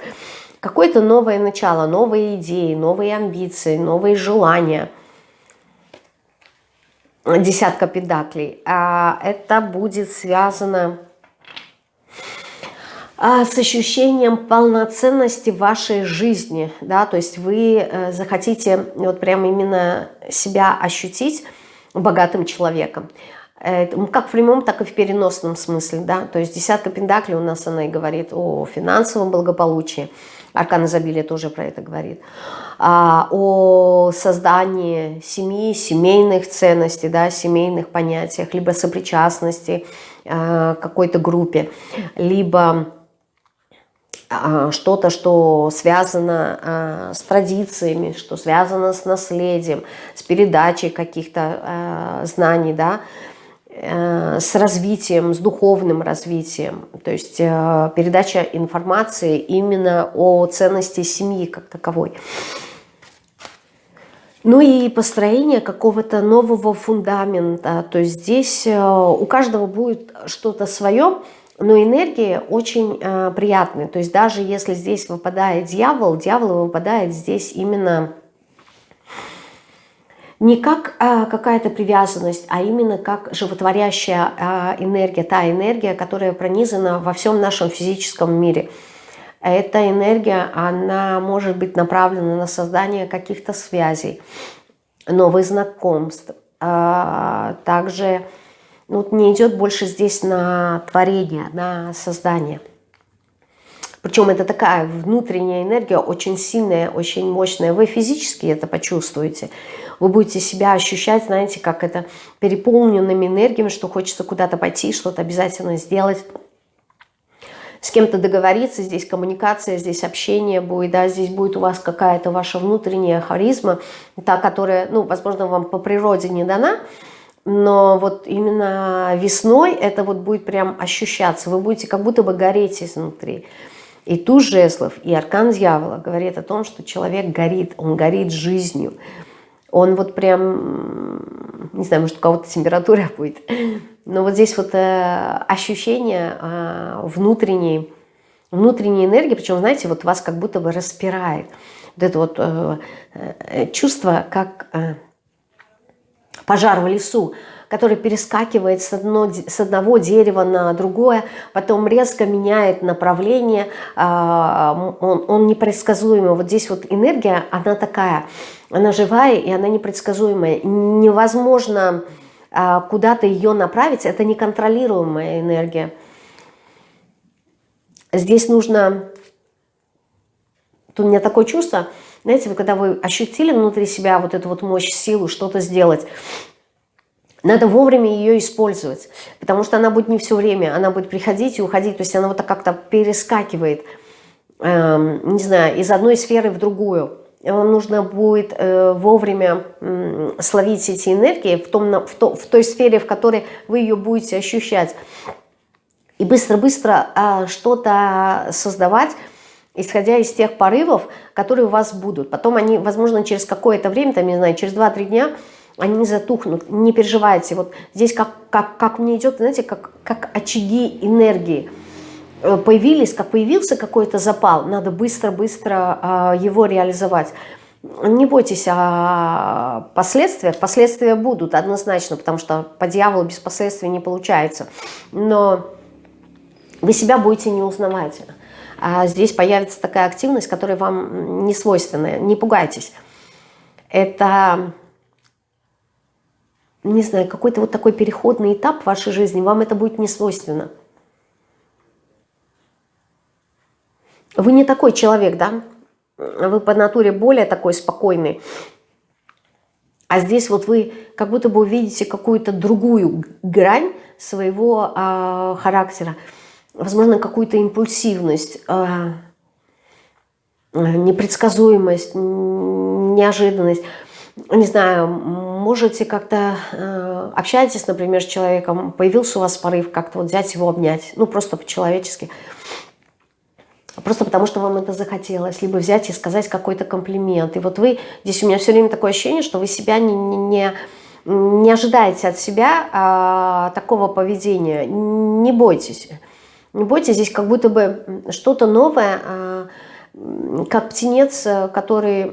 Какое-то новое начало, новые идеи, новые амбиции, новые желания. Десятка педаклей. А это будет связано с ощущением полноценности вашей жизни, да, то есть вы э, захотите вот прям именно себя ощутить богатым человеком, как в прямом, так и в переносном смысле, да, то есть десятка пентаклей у нас она и говорит о финансовом благополучии, аркан изобилия тоже про это говорит, а, о создании семьи, семейных ценностей, да, семейных понятиях, либо сопричастности э, какой-то группе, либо а, что-то, что связано а, с традициями, что связано с наследием, с передачей каких-то а, знаний, да, э, с развитием, с духовным развитием, то есть э, передача информации именно о ценности семьи как таковой. Ну и построение какого-то нового фундамента, то есть здесь э, у каждого будет что-то свое, но энергии очень э, приятные. То есть даже если здесь выпадает дьявол, дьявол выпадает здесь именно не как э, какая-то привязанность, а именно как животворящая э, энергия, та энергия, которая пронизана во всем нашем физическом мире. Эта энергия, она может быть направлена на создание каких-то связей, новых знакомств, э, также ну, вот не идет больше здесь на творение, на создание. Причем это такая внутренняя энергия, очень сильная, очень мощная. Вы физически это почувствуете. Вы будете себя ощущать, знаете, как это переполненными энергиями, что хочется куда-то пойти, что-то обязательно сделать с кем-то договориться, здесь коммуникация, здесь общение будет, да, здесь будет у вас какая-то ваша внутренняя харизма, та, которая, ну, возможно, вам по природе не дана, но вот именно весной это вот будет прям ощущаться. Вы будете как будто бы гореть изнутри. И ту жезлов, и аркан дьявола говорит о том, что человек горит, он горит жизнью. Он вот прям, не знаю, может у кого-то температура будет, но вот здесь вот э, ощущение э, внутренней, внутренней энергии, причем, знаете, вот вас как будто бы распирает. Вот это вот э, э, чувство, как... Пожар в лесу, который перескакивает с, одно, с одного дерева на другое, потом резко меняет направление, а, он, он непредсказуемый. Вот здесь вот энергия, она такая, она живая и она непредсказуемая. Невозможно а, куда-то ее направить, это неконтролируемая энергия. Здесь нужно, тут у меня такое чувство, знаете, вы когда вы ощутили внутри себя вот эту вот мощь, силу, что-то сделать, надо вовремя ее использовать, потому что она будет не все время, она будет приходить и уходить, то есть она вот так как-то перескакивает, э, не знаю, из одной сферы в другую. Вам нужно будет э, вовремя э, словить эти энергии в, том, в, то, в той сфере, в которой вы ее будете ощущать. И быстро-быстро э, что-то создавать, исходя из тех порывов, которые у вас будут. Потом они, возможно, через какое-то время, там, не знаю, через 2-3 дня, они затухнут, не переживайте. Вот здесь как, как, как мне идет, знаете, как, как очаги энергии э, появились, как появился какой-то запал, надо быстро-быстро э, его реализовать. Не бойтесь о последствиях, последствия будут однозначно, потому что по дьяволу без последствий не получается. Но вы себя будете не узнавать а здесь появится такая активность, которая вам не свойственная. Не пугайтесь. Это, не знаю, какой-то вот такой переходный этап в вашей жизни, вам это будет не свойственно. Вы не такой человек, да? Вы по натуре более такой спокойный. А здесь вот вы как будто бы увидите какую-то другую грань своего э, характера возможно, какую-то импульсивность, а, непредсказуемость, неожиданность. Не знаю, можете как-то э, общаетесь, например, с человеком, появился у вас порыв как-то вот взять его, обнять, ну просто по-человечески. просто потому что вам это захотелось, либо взять и сказать какой-то комплимент. И вот вы, здесь у меня все время такое ощущение, что вы себя не, не, не ожидаете от себя а, такого поведения. Не бойтесь. Не бойтесь, здесь как будто бы что-то новое, а, как птенец, который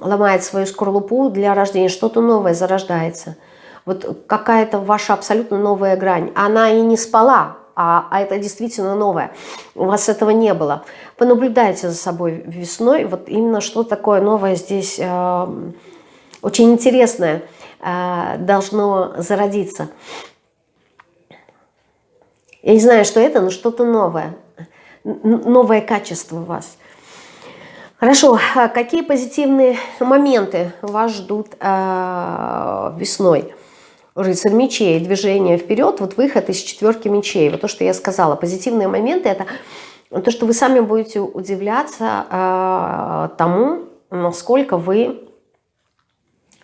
ломает свою скорлупу для рождения, что-то новое зарождается. Вот какая-то ваша абсолютно новая грань. Она и не спала, а, а это действительно новое. У вас этого не было. Понаблюдайте за собой весной. Вот именно что такое новое здесь э, очень интересное э, должно зародиться. Я не знаю, что это, но что-то новое. Новое качество у вас. Хорошо, а какие позитивные моменты вас ждут э, весной? рыцарь мечей, движение вперед, вот выход из четверки мечей. Вот то, что я сказала, позитивные моменты – это то, что вы сами будете удивляться э, тому, насколько вы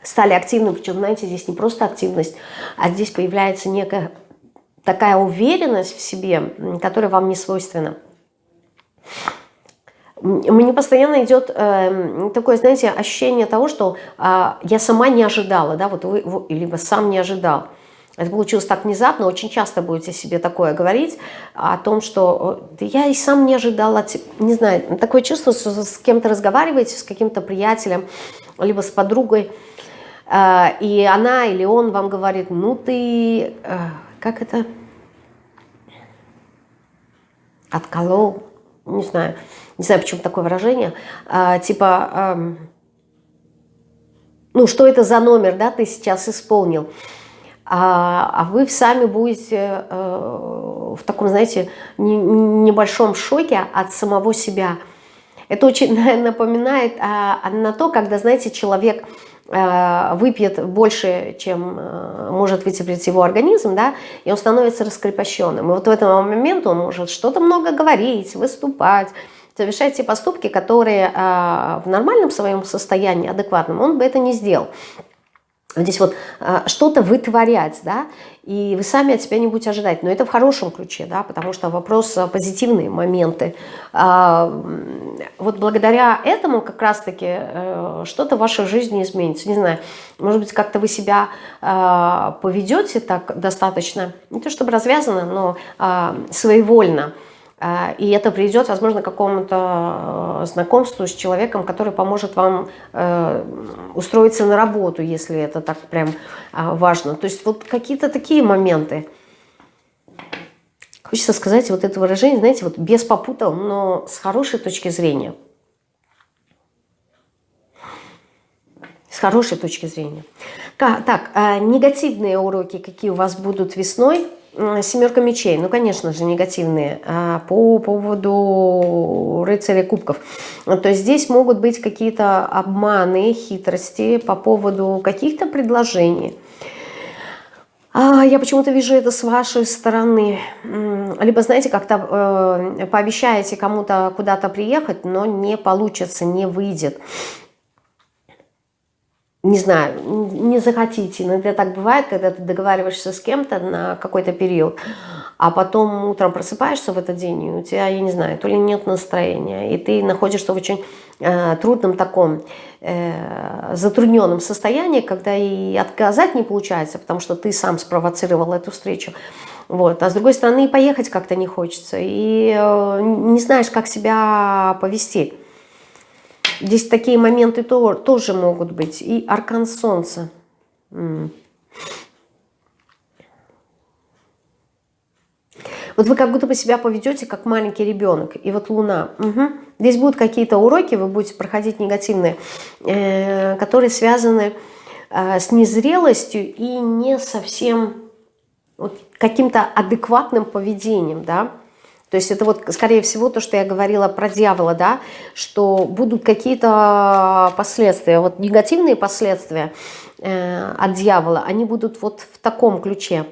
стали активным. Причем, знаете, здесь не просто активность, а здесь появляется некая такая уверенность в себе, которая вам не свойственна. Мне постоянно идет э, такое, знаете, ощущение того, что э, я сама не ожидала, да, вот вы, вы, либо сам не ожидал. Это получилось так внезапно, очень часто будете себе такое говорить, о том, что да я и сам не ожидала, не знаю, такое чувство, что с кем-то разговариваете, с каким-то приятелем, либо с подругой, э, и она или он вам говорит, ну ты, э, как это, отколол, не знаю, не знаю, почему такое выражение, а, типа, э, ну, что это за номер, да, ты сейчас исполнил, а, а вы сами будете э, в таком, знаете, не, небольшом шоке от самого себя. Это очень напоминает а, на то, когда, знаете, человек выпьет больше, чем э, может вытерпеть его организм, да, и он становится раскрепощенным. И вот в этот момент он может что-то много говорить, выступать, совершать те поступки, которые э, в нормальном своем состоянии, адекватном, он бы это не сделал здесь вот а, что-то вытворять, да, и вы сами от себя не будете ожидать, но это в хорошем ключе, да, потому что вопрос а, позитивные моменты. А, вот благодаря этому как раз-таки э, что-то в вашей жизни изменится, не знаю, может быть, как-то вы себя поведете так достаточно, не то чтобы развязано, но своевольно, и это приведет, возможно, к какому-то э, знакомству с человеком, который поможет вам э, устроиться на работу, если это так прям а, важно. То есть вот какие-то такие моменты. Хочется сказать вот это выражение, знаете, вот без попутал, но с хорошей точки зрения. С хорошей точки зрения. Так, а негативные уроки, какие у вас будут весной – Семерка мечей, ну, конечно же, негативные. А по поводу рыцаря кубков. То есть здесь могут быть какие-то обманы, хитрости по поводу каких-то предложений. А я почему-то вижу это с вашей стороны. Либо, знаете, как-то э, пообещаете кому-то куда-то приехать, но не получится, не выйдет не знаю, не захотите. Иногда так бывает, когда ты договариваешься с кем-то на какой-то период, а потом утром просыпаешься в этот день, и у тебя, я не знаю, то ли нет настроения, и ты находишься в очень э, трудном таком э, затрудненном состоянии, когда и отказать не получается, потому что ты сам спровоцировал эту встречу. Вот. А с другой стороны, и поехать как-то не хочется, и э, не знаешь, как себя повести. Здесь такие моменты тоже могут быть. И аркан солнца. Вот вы как будто бы себя поведете, как маленький ребенок. И вот луна. Угу. Здесь будут какие-то уроки, вы будете проходить негативные, э, которые связаны э, с незрелостью и не совсем вот, каким-то адекватным поведением. Да? То есть это вот, скорее всего, то, что я говорила про дьявола, да, что будут какие-то последствия, вот негативные последствия э, от дьявола, они будут вот в таком ключе.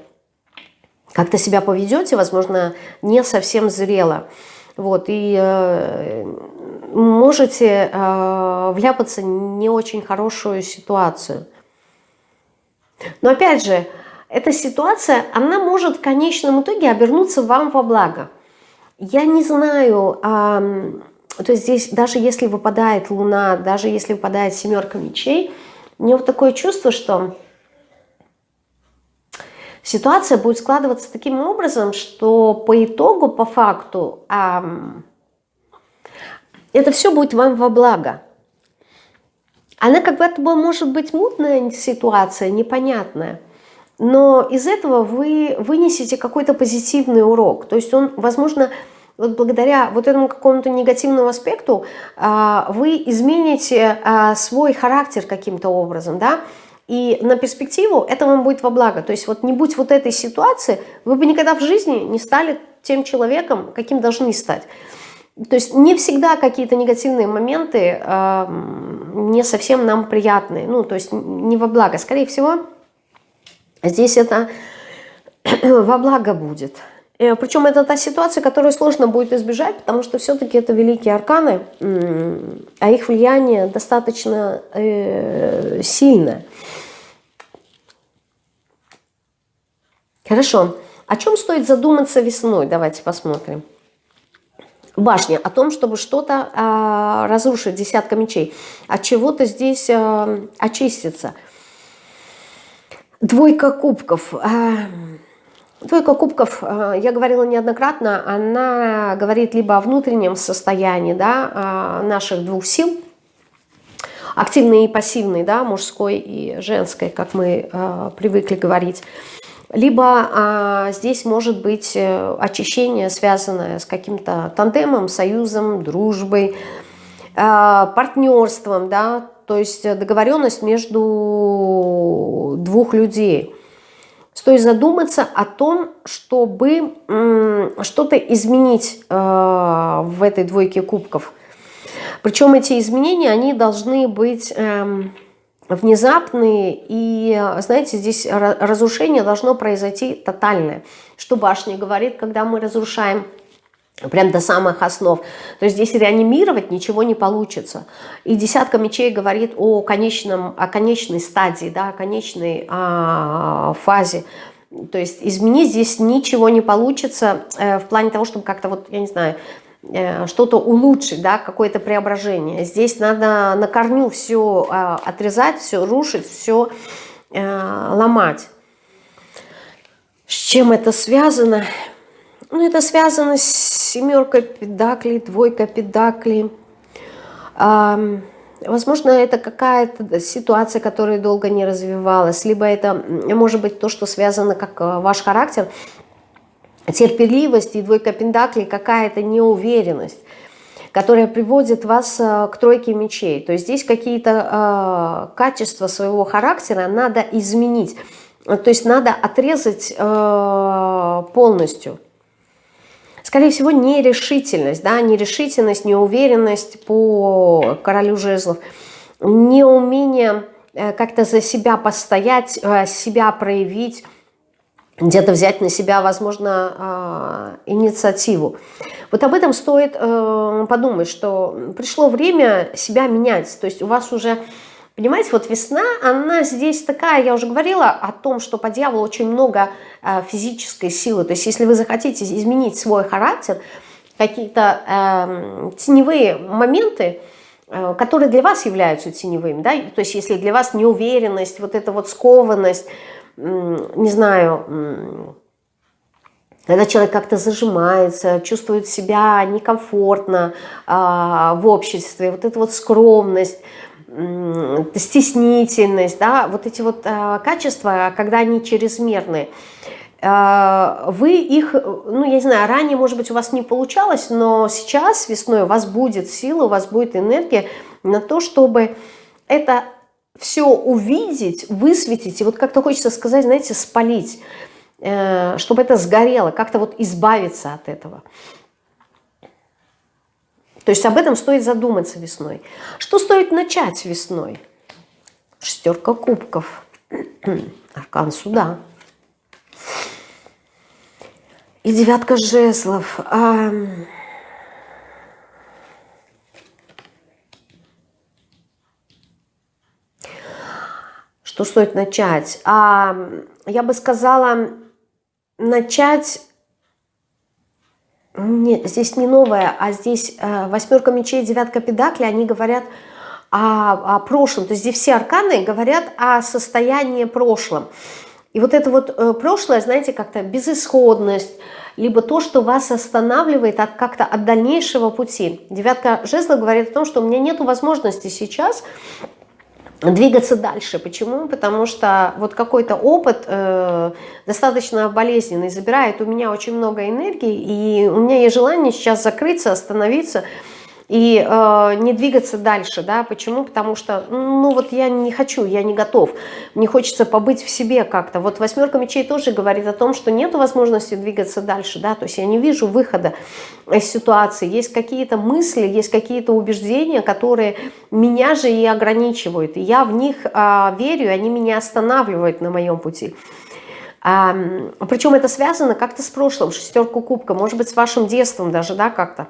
Как-то себя поведете, возможно, не совсем зрело. Вот, и э, можете э, вляпаться в не очень хорошую ситуацию. Но опять же, эта ситуация, она может в конечном итоге обернуться вам во благо. Я не знаю, а, то есть здесь даже если выпадает луна, даже если выпадает семерка мечей, у вот такое чувство, что ситуация будет складываться таким образом, что по итогу, по факту, а, это все будет вам во благо. Она как будто бы может быть мутная ситуация, непонятная. Но из этого вы вынесете какой-то позитивный урок. То есть он, возможно, вот благодаря вот этому какому-то негативному аспекту а, вы измените а, свой характер каким-то образом, да, и на перспективу это вам будет во благо. То есть вот не будь вот этой ситуации, вы бы никогда в жизни не стали тем человеком, каким должны стать. То есть не всегда какие-то негативные моменты э, не совсем нам приятные, ну то есть не во благо. Скорее всего, здесь это во благо будет. Э, Причем это та ситуация, которую сложно будет избежать, потому что все-таки это великие арканы, а их влияние достаточно э, сильное. Хорошо. О чем стоит задуматься весной? Давайте посмотрим башня, о том, чтобы что-то а, разрушить, десятка мечей, от чего-то здесь а, очиститься. Двойка кубков. А, двойка кубков, а, я говорила неоднократно, она говорит либо о внутреннем состоянии да, а, наших двух сил, активной и пассивной, да, мужской и женской, как мы привыкли говорить, либо здесь может быть э, очищение, связанное с каким-то тандемом, союзом, дружбой, партнерством, да, то есть договоренность между двух людей. Стоит задуматься о том, чтобы что-то изменить э, в этой двойке кубков. Причем эти изменения, они должны быть... Э, внезапные, и, знаете, здесь разрушение должно произойти тотальное. Что башня говорит, когда мы разрушаем прям до самых основ. То есть здесь реанимировать ничего не получится. И десятка мечей говорит о, конечном, о конечной стадии, да, о конечной а, фазе. То есть изменить здесь ничего не получится э, в плане того, чтобы как-то вот, я не знаю, Э, что-то улучшить, да, какое-то преображение. Здесь надо на корню все а, отрезать, все рушить, все э, ломать. С чем это связано? Ну, это связано с семеркой педаклей, двойкой педаклей. Возможно, это какая-то ситуация, которая долго не развивалась, либо это может быть то, что связано как э, ваш характер – терпеливость и двойка пентаклей какая-то неуверенность, которая приводит вас э, к тройке мечей. То есть здесь какие-то э, качества своего характера надо изменить. То есть надо отрезать э, полностью. Скорее всего, нерешительность, да, нерешительность, неуверенность по королю жезлов, неумение э, как-то за себя постоять, э, себя проявить, где-то взять на себя, возможно, а, инициативу. Вот об этом стоит э, подумать, что пришло время себя менять. То есть у вас уже, понимаете, вот весна, она здесь такая, я уже говорила о том, что по дьяволу очень много э, физической силы. То есть если вы захотите изменить свой характер, какие-то э, теневые моменты, которые для вас являются теневыми, да, то есть если для вас неуверенность, вот эта вот скованность, не знаю, когда человек как-то зажимается, чувствует себя некомфортно а, в обществе, вот эта вот скромность, стеснительность, да, вот эти вот а, качества, когда они чрезмерны, а, вы их, ну, я не знаю, ранее, может быть, у вас не получалось, но сейчас весной у вас будет сила, у вас будет энергия на то, чтобы это все увидеть, высветить, и вот как-то хочется сказать, знаете, спалить, э, чтобы это сгорело, как-то вот избавиться от этого. То есть об этом стоит задуматься весной. Что стоит начать весной? Шестерка кубков, аркан суда. И девятка жезлов. что стоит начать? А, я бы сказала, начать нет, здесь не новая, а здесь э, восьмерка мечей, девятка педакли, они говорят о, о прошлом. То есть здесь все арканы говорят о состоянии прошлом. И вот это вот э, прошлое, знаете, как-то безысходность, либо то, что вас останавливает от как-то от дальнейшего пути. Девятка жезла говорит о том, что у меня нет возможности сейчас двигаться дальше. Почему? Потому что вот какой-то опыт э, достаточно болезненный забирает у меня очень много энергии, и у меня есть желание сейчас закрыться, остановиться, и э, не двигаться дальше, да, почему? Потому что, ну вот я не хочу, я не готов, мне хочется побыть в себе как-то. Вот восьмерка мечей тоже говорит о том, что нет возможности двигаться дальше, да, то есть я не вижу выхода из ситуации, есть какие-то мысли, есть какие-то убеждения, которые меня же и ограничивают, и я в них э, верю, они меня останавливают на моем пути. А, причем это связано как-то с прошлым, шестерку кубка, может быть, с вашим детством даже, да, как-то.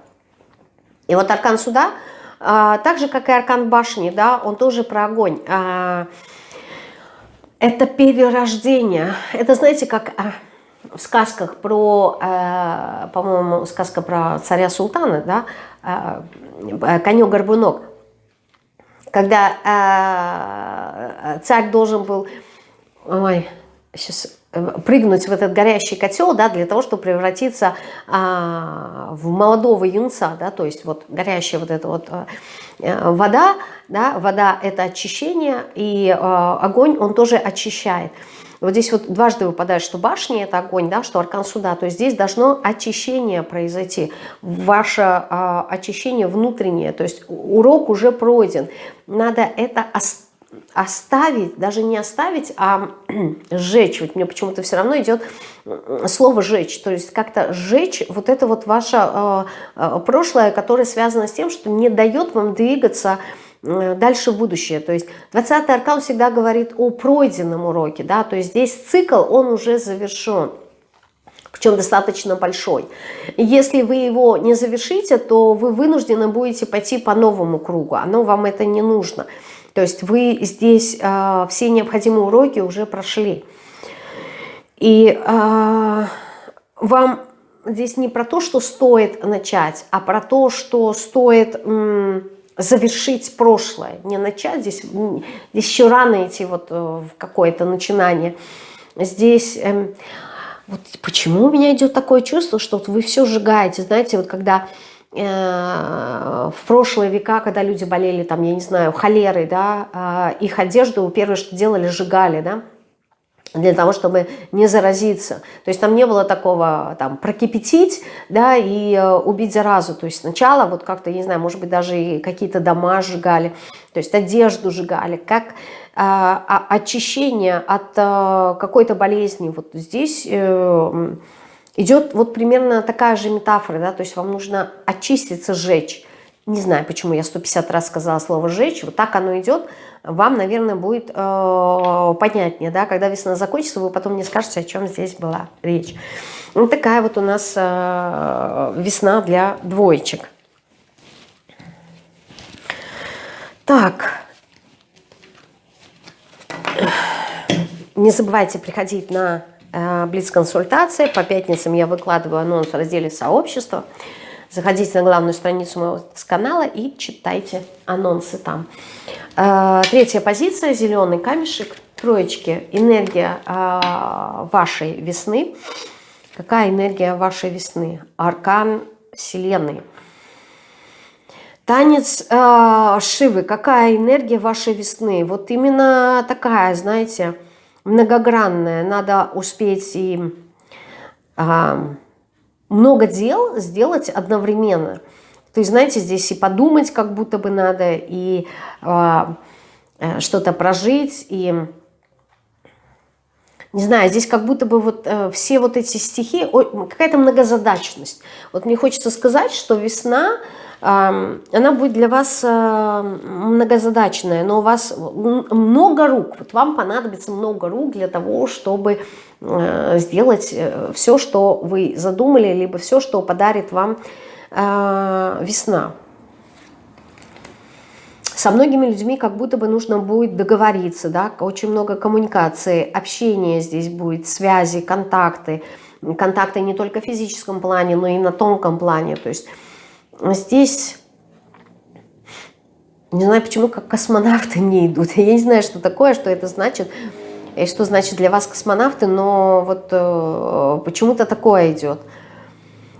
И вот аркан суда, а, так же, как и аркан башни, да, он тоже про огонь. А, это перерождение. Это, знаете, как а, в сказках про, по-моему, сказка про царя Султана, да, конек-горбунок, когда царь должен был, ой, сейчас прыгнуть в этот горящий котел, да, для того, чтобы превратиться а, в молодого юнца, да, то есть вот горящая вот эта вот а, вода, да, вода это очищение, и а, огонь, он тоже очищает. Вот здесь вот дважды выпадает, что башня это огонь, да, что аркан суда, то есть здесь должно очищение произойти, ваше а, очищение внутреннее, то есть урок уже пройден, надо это оставить оставить, даже не оставить, а сжечь. Вот мне почему-то все равно идет слово «жечь». То есть как-то сжечь вот это вот ваше э, э, прошлое, которое связано с тем, что не дает вам двигаться э, дальше в будущее. То есть 20-й аркан всегда говорит о пройденном уроке. Да? То есть здесь цикл, он уже завершен причем достаточно большой. Если вы его не завершите, то вы вынуждены будете пойти по новому кругу, оно вам это не нужно. То есть вы здесь э, все необходимые уроки уже прошли. И э, вам здесь не про то, что стоит начать, а про то, что стоит завершить прошлое. Не начать, здесь, здесь еще рано идти вот э, в какое-то начинание. Здесь... Э, вот почему у меня идет такое чувство, что вот вы все сжигаете. Знаете, вот когда в прошлые века, когда люди болели, там, я не знаю, холерой, да, а, их одежду первое, что делали, сжигали, да, для того, чтобы не заразиться. То есть там не было такого там прокипятить, да, и э, убить заразу. То есть сначала вот как-то, не знаю, может быть, даже и какие-то дома сжигали, то есть одежду сжигали, как э, очищение от э, какой-то болезни. Вот здесь... Э, Идет вот примерно такая же метафора, да, то есть вам нужно очиститься, сжечь. Не знаю, почему я 150 раз сказала слово «сжечь», вот так оно идет, вам, наверное, будет э, понятнее, да, когда весна закончится, вы потом не скажете, о чем здесь была речь. Вот такая вот у нас э, весна для двоечек. Так, не забывайте приходить на блиц-консультация. По пятницам я выкладываю анонс в разделе «Сообщество». Заходите на главную страницу моего канала и читайте анонсы там. Э, третья позиция – зеленый камешек. Троечки – энергия э, вашей весны. Какая энергия вашей весны? Аркан Вселенной. Танец э, Шивы. Какая энергия вашей весны? Вот именно такая, знаете, многогранная, надо успеть и а, много дел сделать одновременно. То есть, знаете, здесь и подумать как будто бы надо, и а, э, что-то прожить, и... Не знаю, здесь как будто бы вот э, все вот эти стихи, какая-то многозадачность. Вот мне хочется сказать, что весна она будет для вас э, многозадачная, но у вас много рук, вот вам понадобится много рук для того, чтобы э, сделать э, все, что вы задумали, либо все, что подарит вам весна. Со многими людьми как будто бы нужно будет договориться, да, очень много коммуникации, общения здесь будет, связи, контакты, контакты не только в физическом плане, но и на тонком плане. То есть здесь, не знаю почему, как космонавты не идут. Я не знаю, что такое, что это значит, и что значит для вас космонавты, но вот э, почему-то такое идет.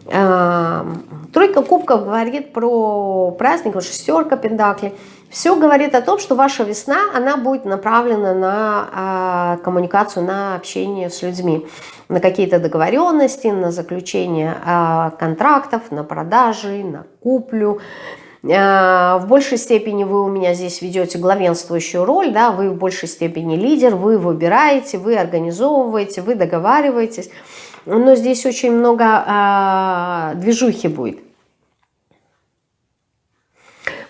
Э, тройка кубков говорит про праздник, шестерка пентаклей. Все говорит о том, что ваша весна, она будет направлена на э, коммуникацию, на общение с людьми, на какие-то договоренности, на заключение э, контрактов, на продажи, на куплю. Э, в большей степени вы у меня здесь ведете главенствующую роль, да, вы в большей степени лидер, вы выбираете, вы организовываете, вы договариваетесь. Но здесь очень много э, движухи будет.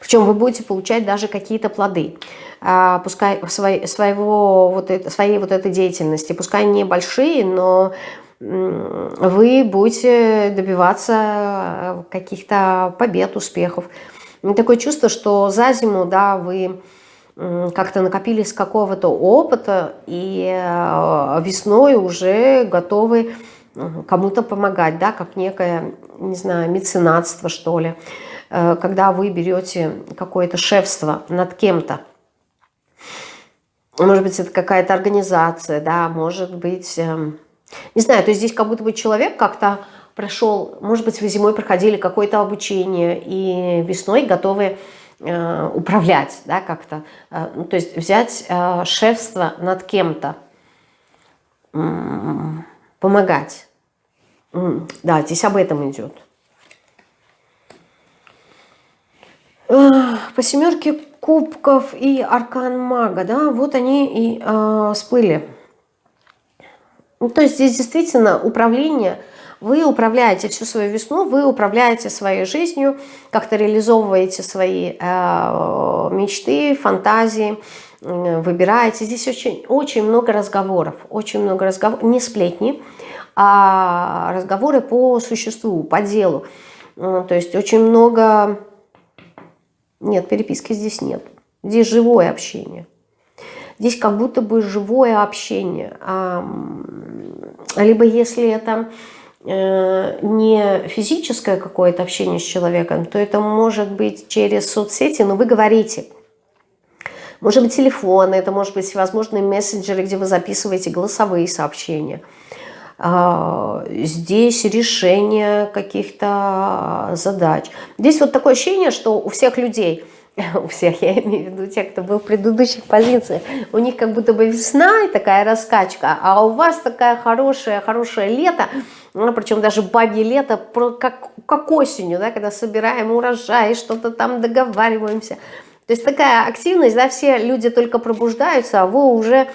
Причем вы будете получать даже какие-то плоды, а, пускай своей, своего, вот своей вот этой деятельности, пускай небольшие, но вы будете добиваться каких-то побед, успехов. Такое чувство, что за зиму, да, вы как-то накопились какого-то опыта, и а, весной уже готовы кому-то помогать, да, как некое, не знаю, меценатство, что ли. Э, когда вы берете какое-то шефство над кем-то. Может быть, это какая-то организация, да, может быть, эм, не знаю, то есть здесь как будто бы человек как-то прошел, может быть, вы зимой проходили какое-то обучение и весной готовы э, управлять, да, как-то, э, ну, то есть взять шефство над кем-то, помогать. Да, здесь об этом идет. по семерке кубков и аркан мага, да, вот они и э, всплыли. Ну, то есть здесь действительно управление, вы управляете всю свою весну, вы управляете своей жизнью, как-то реализовываете свои э, мечты, фантазии, э, выбираете. Здесь очень, очень много разговоров, очень много разговоров, не сплетни, а разговоры по существу, по делу. Ну, то есть очень много нет, переписки здесь нет. Здесь живое общение. Здесь как будто бы живое общение. Либо если это э, не физическое какое-то общение с человеком, то это может быть через соцсети, но вы говорите. Может быть телефон, это может быть всевозможные мессенджеры, где вы записываете голосовые сообщения – здесь решение каких-то задач. Здесь вот такое ощущение, что у всех людей, у всех, я имею в виду тех, кто был в предыдущих позициях, у них как будто бы весна и такая раскачка, а у вас такая хорошая, хорошее лето, ну, причем даже бабье лето, как, как осенью, да, когда собираем урожай, что-то там договариваемся. То есть такая активность, да, все люди только пробуждаются, а вы уже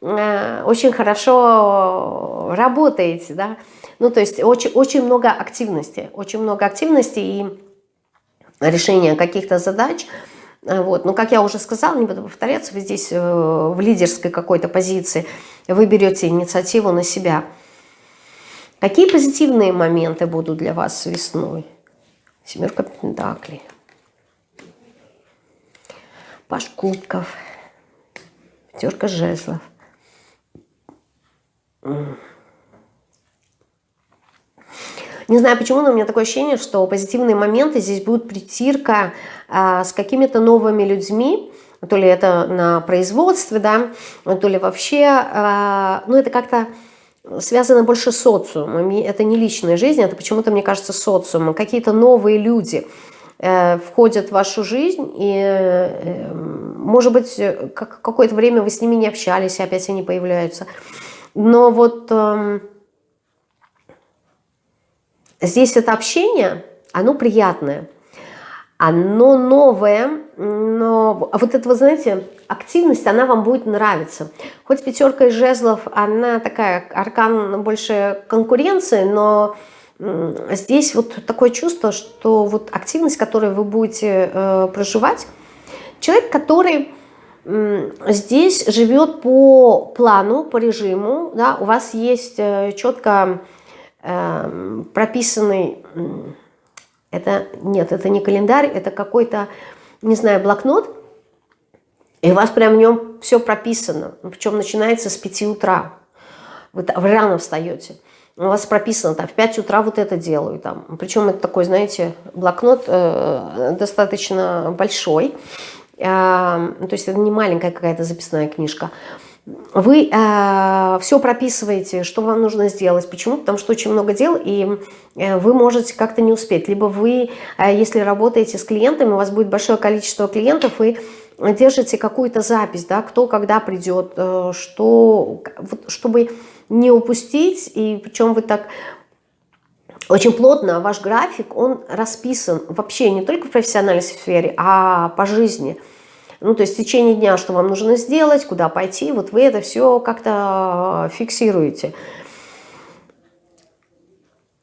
очень хорошо работаете, да, ну, то есть очень, очень много активности, очень много активности и решения каких-то задач, э, вот. Но, как я уже сказала, не буду повторяться, вы здесь э, в лидерской какой-то позиции, вы берете инициативу на себя. Какие позитивные моменты будут для вас весной? Семерка пентаклей. Паш кубков. Пятерка жезлов. Не знаю почему, но у меня такое ощущение, что позитивные моменты здесь будут притирка а, с какими-то новыми людьми, то ли это на производстве, да, то ли вообще, а, ну это как-то связано больше с социумом, это не личная жизнь, это почему-то, мне кажется, социумом, какие-то новые люди э, входят в вашу жизнь, и, э, может быть, как, какое-то время вы с ними не общались, и опять они появляются, но вот э, здесь это общение, оно приятное, оно новое, но вот эта, вы знаете, активность, она вам будет нравиться. Хоть пятерка из жезлов, она такая, аркан больше конкуренции, но здесь вот такое чувство, что вот активность, которую вы будете э, проживать, человек, который здесь живет по плану, по режиму, да, у вас есть э, четко э, прописанный, это нет, это не календарь, это какой-то, не знаю, блокнот, и у вас прям в нем все прописано, причем начинается с 5 утра, вы, рано встаете. у вас прописано, там, в 5 утра вот это делаю, там, причем это такой, знаете, блокнот э, достаточно большой, то есть это не маленькая какая-то записная книжка, вы э, все прописываете, что вам нужно сделать. Почему? Потому что очень много дел, и э, вы можете как-то не успеть. Либо вы, э, если работаете с клиентами, у вас будет большое количество клиентов, и держите какую-то запись, да, кто когда придет, э, что, чтобы не упустить, и причем вы так очень плотно, ваш график, он расписан вообще не только в профессиональной сфере, а по жизни. Ну, то есть в течение дня, что вам нужно сделать, куда пойти, вот вы это все как-то фиксируете.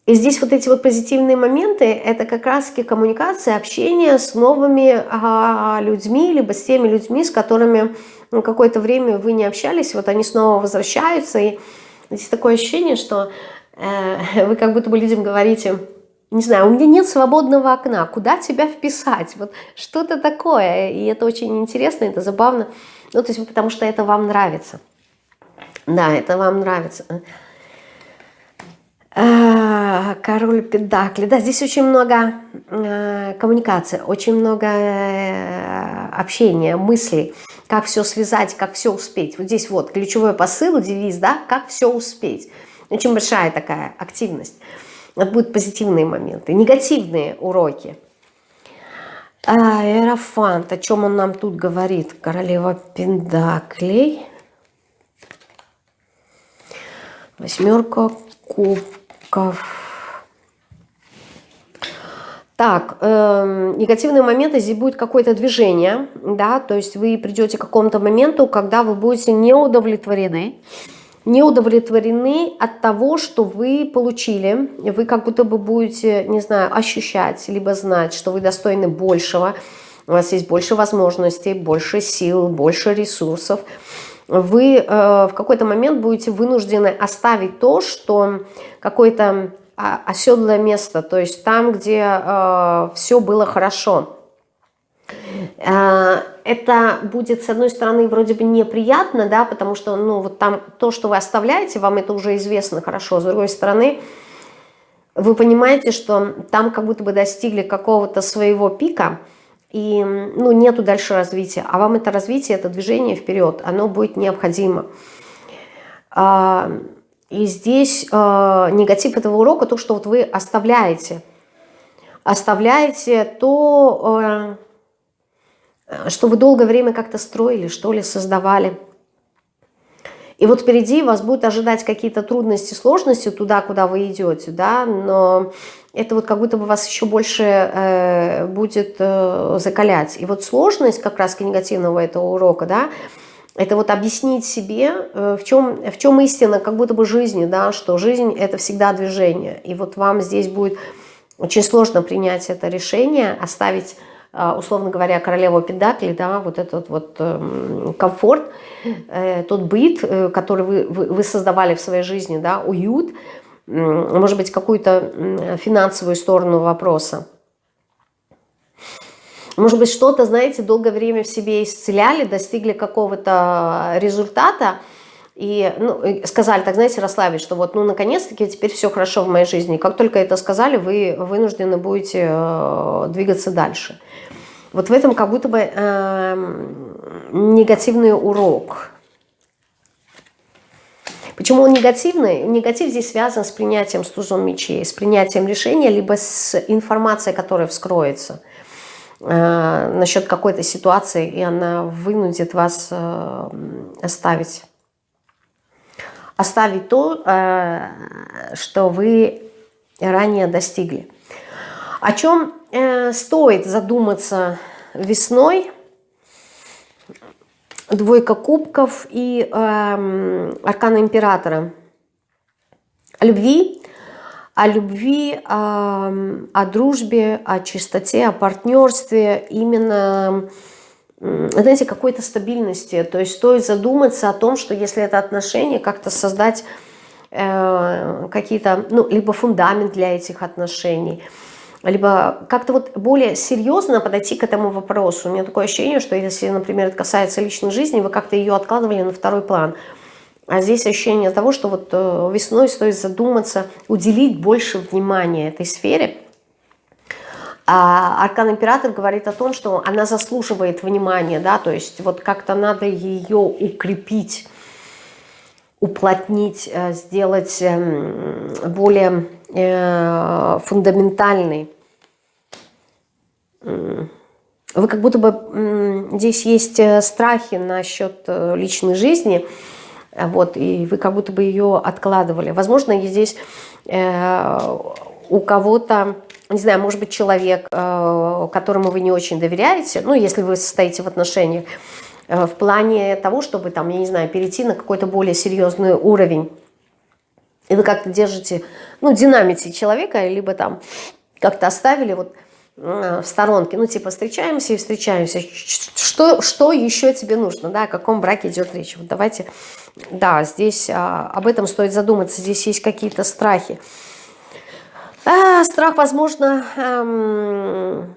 И здесь вот эти вот позитивные моменты, это как раз-таки коммуникация, общение с новыми а, людьми, либо с теми людьми, с которыми ну, какое-то время вы не общались, вот они снова возвращаются, и здесь такое ощущение, что э, вы как будто бы людям говорите, не знаю, у меня нет свободного окна, куда тебя вписать, вот что-то такое, и это очень интересно, это забавно, ну, то есть потому что это вам нравится, да, это вам нравится. А, король Педакли. Да, здесь очень много э, коммуникации, очень много э, общения, мыслей, как все связать, как все успеть. Вот здесь вот ключевой посыл, девиз, да, как все успеть. Очень большая такая активность. Вот будут позитивные моменты, негативные уроки. А, Эрофант, о чем он нам тут говорит? Королева Пендаклей. Восьмерка кубков. Так, э, негативные моменты, здесь будет какое-то движение, да, то есть вы придете к какому-то моменту, когда вы будете не удовлетворены, не удовлетворены от того, что вы получили. Вы как будто бы будете, не знаю, ощущать, либо знать, что вы достойны большего. У вас есть больше возможностей, больше сил, больше ресурсов. Вы э, в какой-то момент будете вынуждены оставить то, что какое-то а, оседлое место, то есть там, где э, все было хорошо. Э, это будет, с одной стороны, вроде бы неприятно, да, потому что, ну, вот там то, что вы оставляете, вам это уже известно хорошо. С другой стороны, вы понимаете, что там как будто бы достигли какого-то своего пика, и, ну, нету дальше развития. А вам это развитие, это движение вперед, оно будет необходимо. А, и здесь а, негатив этого урока, то, что вот вы оставляете, оставляете то Э, что вы долгое время как-то строили, что ли, создавали. И вот впереди вас будут ожидать какие-то трудности, сложности туда, куда вы идете, да, но это вот как будто бы вас еще больше э, будет э, закалять. И вот сложность как раз негативного этого урока, да, это вот объяснить себе, э, в, чем, в чем истина как будто бы жизни, да, что жизнь это всегда движение. И вот вам здесь будет очень сложно принять это решение, оставить условно говоря, королеву Педакли, да, вот этот вот эм, комфорт, э, тот быт, э, который вы, вы создавали в своей жизни, да, уют, может быть, какую-то финансовую сторону вопроса. Может быть, что-то, знаете, долгое время в себе исцеляли, достигли какого-то результата, и ну, сказали, так знаете, расслабить, что вот, ну, наконец-таки теперь все хорошо в моей жизни. Как только это сказали, вы вынуждены будете э, двигаться дальше. Вот в этом как будто бы э, негативный урок. Почему он негативный? Негатив здесь связан с принятием с тузом мечей, с принятием решения, либо с информацией, которая вскроется э, насчет какой-то ситуации, и она вынудит вас э, оставить. Оставить то, э, что вы ранее достигли. О чем э, стоит задуматься весной? Двойка кубков и э, аркана императора. О любви, о любви, о, о дружбе, о чистоте, о партнерстве, именно, знаете, какой-то стабильности. То есть стоит задуматься о том, что если это отношение, как-то создать э, какие-то, ну, либо фундамент для этих отношений – либо как-то вот более серьезно подойти к этому вопросу. У меня такое ощущение, что если, например, это касается личной жизни, вы как-то ее откладывали на второй план. А здесь ощущение того, что вот э, весной стоит задуматься, уделить больше внимания этой сфере. А Аркан Император говорит о том, что она заслуживает внимания, да, то есть вот как-то надо ее укрепить, уплотнить, э, сделать эм, более э, фундаментальной. Вы как будто бы здесь есть страхи насчет личной жизни, вот, и вы как будто бы ее откладывали. Возможно, здесь э, у кого-то, не знаю, может быть, человек, э, которому вы не очень доверяете, ну, если вы состоите в отношениях, э, в плане того, чтобы, там, я не знаю, перейти на какой-то более серьезный уровень, и вы как-то держите, ну, динамите человека, либо там как-то оставили вот э, в сторонке, ну, типа, встречаемся и встречаемся, что, что еще тебе нужно, да, о каком браке идет речь, вот давайте да, здесь а, об этом стоит задуматься. Здесь есть какие-то страхи. А, страх, возможно, эм,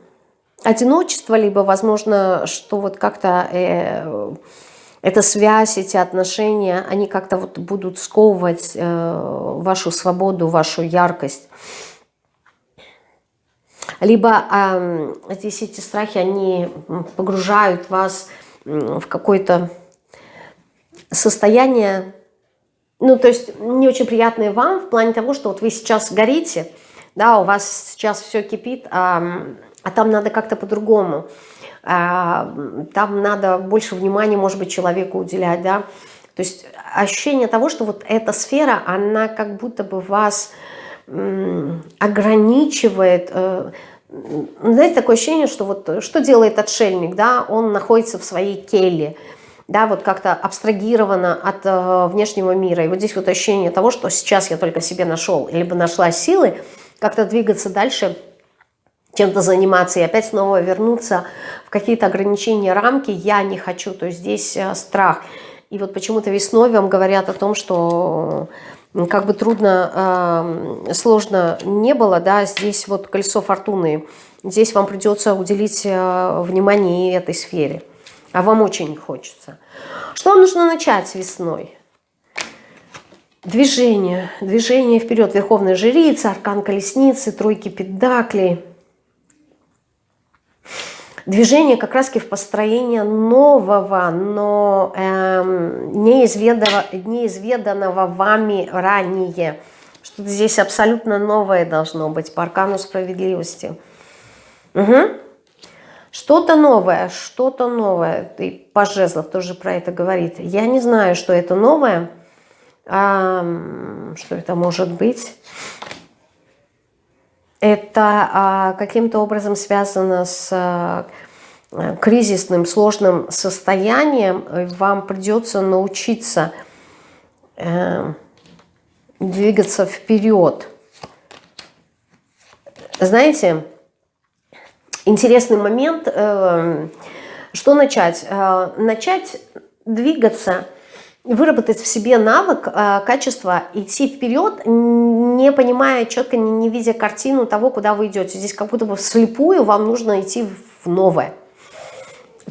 одиночество, либо, возможно, что вот как-то э, эта связь, эти отношения, они как-то вот будут сковывать э, вашу свободу, вашу яркость. Либо э, здесь эти страхи, они погружают вас в какой-то состояние, ну, то есть не очень приятное вам в плане того, что вот вы сейчас горите, да, у вас сейчас все кипит, а, а там надо как-то по-другому, а, там надо больше внимания, может быть, человеку уделять, да, то есть ощущение того, что вот эта сфера, она как будто бы вас ограничивает, э, знаете, такое ощущение, что вот что делает отшельник, да, он находится в своей келье, да, вот как-то абстрагировано от э, внешнего мира. И вот здесь вот ощущение того, что сейчас я только себе нашел, либо нашла силы как-то двигаться дальше, чем-то заниматься и опять снова вернуться в какие-то ограничения, рамки я не хочу. То есть здесь э, страх. И вот почему-то весной вам говорят о том, что как бы трудно, э, сложно не было, да, здесь вот колесо фортуны. Здесь вам придется уделить э, внимание этой сфере а вам очень хочется. Что вам нужно начать весной? Движение, движение вперед. Верховная жрица, аркан колесницы, тройки педаклей. Движение как раз в построение нового, но эм, неизведанного, неизведанного вами ранее. Что-то здесь абсолютно новое должно быть по аркану справедливости. Угу. Что-то новое, что-то новое. И Пожезлов тоже про это говорит. Я не знаю, что это новое. А, что это может быть? Это а, каким-то образом связано с а, кризисным, сложным состоянием. Вам придется научиться а, двигаться вперед. Знаете, интересный момент. Эм, что начать? Э, начать двигаться, выработать в себе навык, э, качество, идти вперед, не понимая четко, не, не видя картину того, куда вы идете. Здесь как будто бы вслепую вам нужно идти в новое.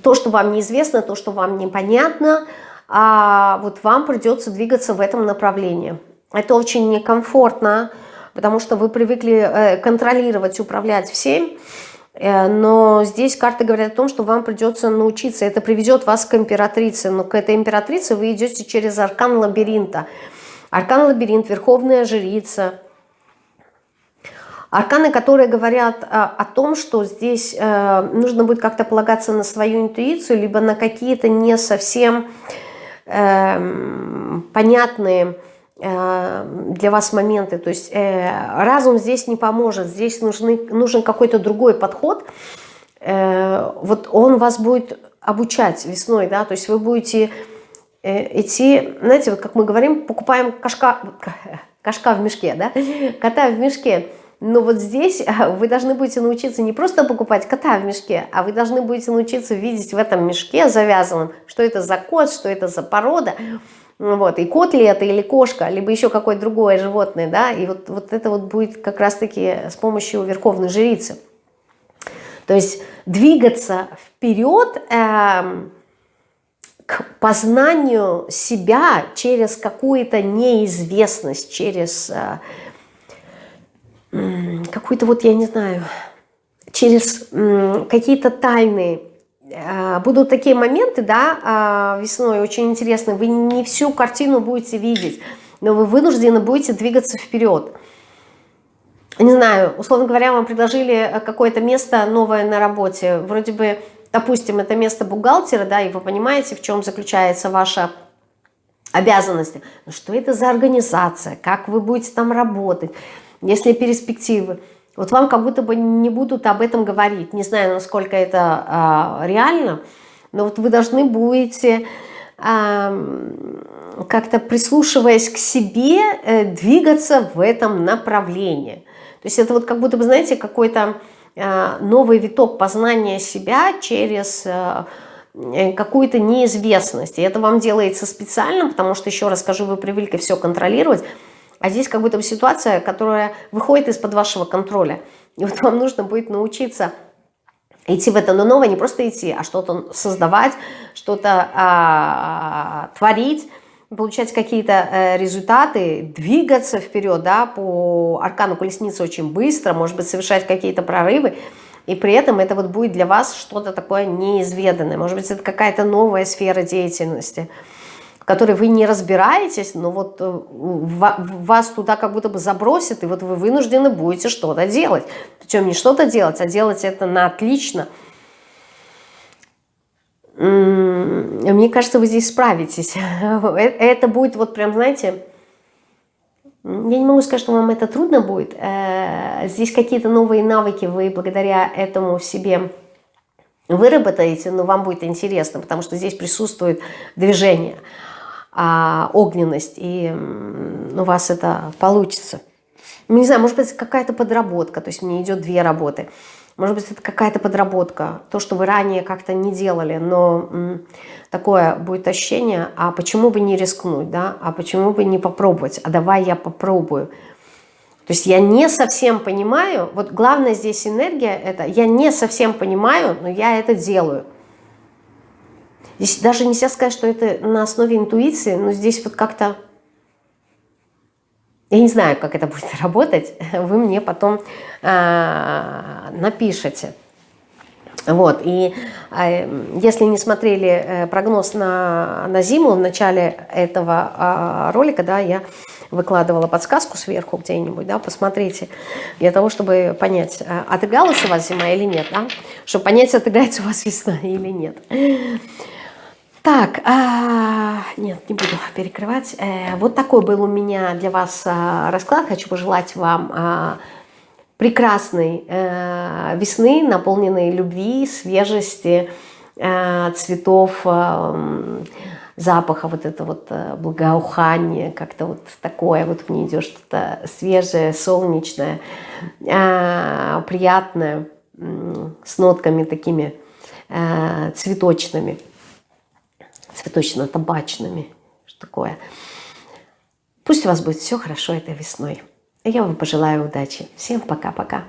То, что вам неизвестно, то, что вам непонятно, а вот вам придется двигаться в этом направлении. Это очень некомфортно, потому что вы привыкли э, контролировать, управлять всем, Э, но здесь карты говорят о том, что вам придется научиться. Это приведет вас к императрице. Но к этой императрице вы идете через аркан лабиринта. Аркан лабиринт, верховная жрица. Арканы, которые говорят о, о том, что здесь э, нужно будет как-то полагаться на свою интуицию, либо на какие-то не совсем э, понятные Э, для вас моменты. То есть э, разум здесь не поможет, здесь нужны, нужен какой-то другой подход. Э, вот он вас будет обучать весной, да, то есть вы будете э, идти, знаете, вот как мы говорим, покупаем кашка, кашка в мешке, да, кота в мешке. Но вот здесь вы должны будете научиться не просто покупать кота в мешке, а вы должны будете научиться видеть в этом мешке завязанном, что это за кот, что это за порода, вот, и кот ли это, или кошка, либо еще какое-то другое животное, да, и вот, вот это вот будет как раз-таки с помощью верховной жрицы. То есть двигаться вперед, э, к познанию себя через какую-то неизвестность, через какую-то вот, я не знаю, через какие-то тайны. Будут такие моменты, да, весной очень интересные. Вы не всю картину будете видеть, но вы вынуждены будете двигаться вперед не знаю, условно говоря, вам предложили э, какое-то место новое на работе, вроде бы, допустим, это место бухгалтера, да, и вы понимаете, в чем заключается ваша обязанность. Но что это за организация, как вы будете там работать, если перспективы. Вот вам как будто бы не будут об этом говорить. Не знаю, насколько это а, реально, но вот вы должны будете а, как-то прислушиваясь к себе, э, двигаться в этом направлении. То есть это вот как будто бы, знаете, какой-то э, новый виток познания себя через э, э, какую-то неизвестность. И это вам делается специально, потому что, еще раз скажу, вы привыкли все контролировать, а здесь как будто бы ситуация, которая выходит из-под вашего контроля. И вот вам нужно будет научиться идти в это, но новое не просто идти, а что-то создавать, что-то а, творить, получать какие-то э, результаты, двигаться вперед, да, по аркану колесницы очень быстро, может быть, совершать какие-то прорывы, и при этом это вот будет для вас что-то такое неизведанное, может быть, это какая-то новая сфера деятельности, которой вы не разбираетесь, но вот э, вас туда как будто бы забросит, и вот вы вынуждены будете что-то делать. Причем не что-то делать, а делать это на отлично – мне кажется, вы здесь справитесь. Э, это будет вот прям, знаете, я не могу сказать, что вам это трудно будет. Э, здесь какие-то новые навыки вы благодаря этому в себе выработаете, но вам будет интересно, потому что здесь присутствует движение, огненность, и у вас это получится. Не знаю, может быть, какая-то подработка, то есть мне идет две работы – может быть, это какая-то подработка, то, что вы ранее как-то не делали, но такое будет ощущение, а почему бы не рискнуть, да, а почему бы не попробовать, а давай я попробую. То есть я не совсем понимаю, вот главное здесь энергия, это я не совсем понимаю, но я это делаю. Здесь даже нельзя сказать, что это на основе интуиции, но здесь вот как-то я не знаю, как это будет работать, вы мне потом э, напишите. Вот, и э, если не смотрели э, прогноз на, на зиму в начале этого э, ролика, да, я выкладывала подсказку сверху где-нибудь, да, посмотрите, для того, чтобы понять, э, отыгралась у вас зима или нет, да, чтобы понять, отыграется у вас весна или нет. Так, а, нет, не буду перекрывать. Э, вот такой был у меня для вас а, расклад. Хочу пожелать вам а, прекрасной э, весны, наполненной любви, свежести, э, цветов, э, запаха, вот это вот э, благоухание, как-то вот такое вот мне идет что-то свежее, солнечное, э, приятное, э, с нотками такими э, цветочными цветочно-табачными. Что такое? Пусть у вас будет все хорошо этой весной. Я вам пожелаю удачи. Всем пока-пока.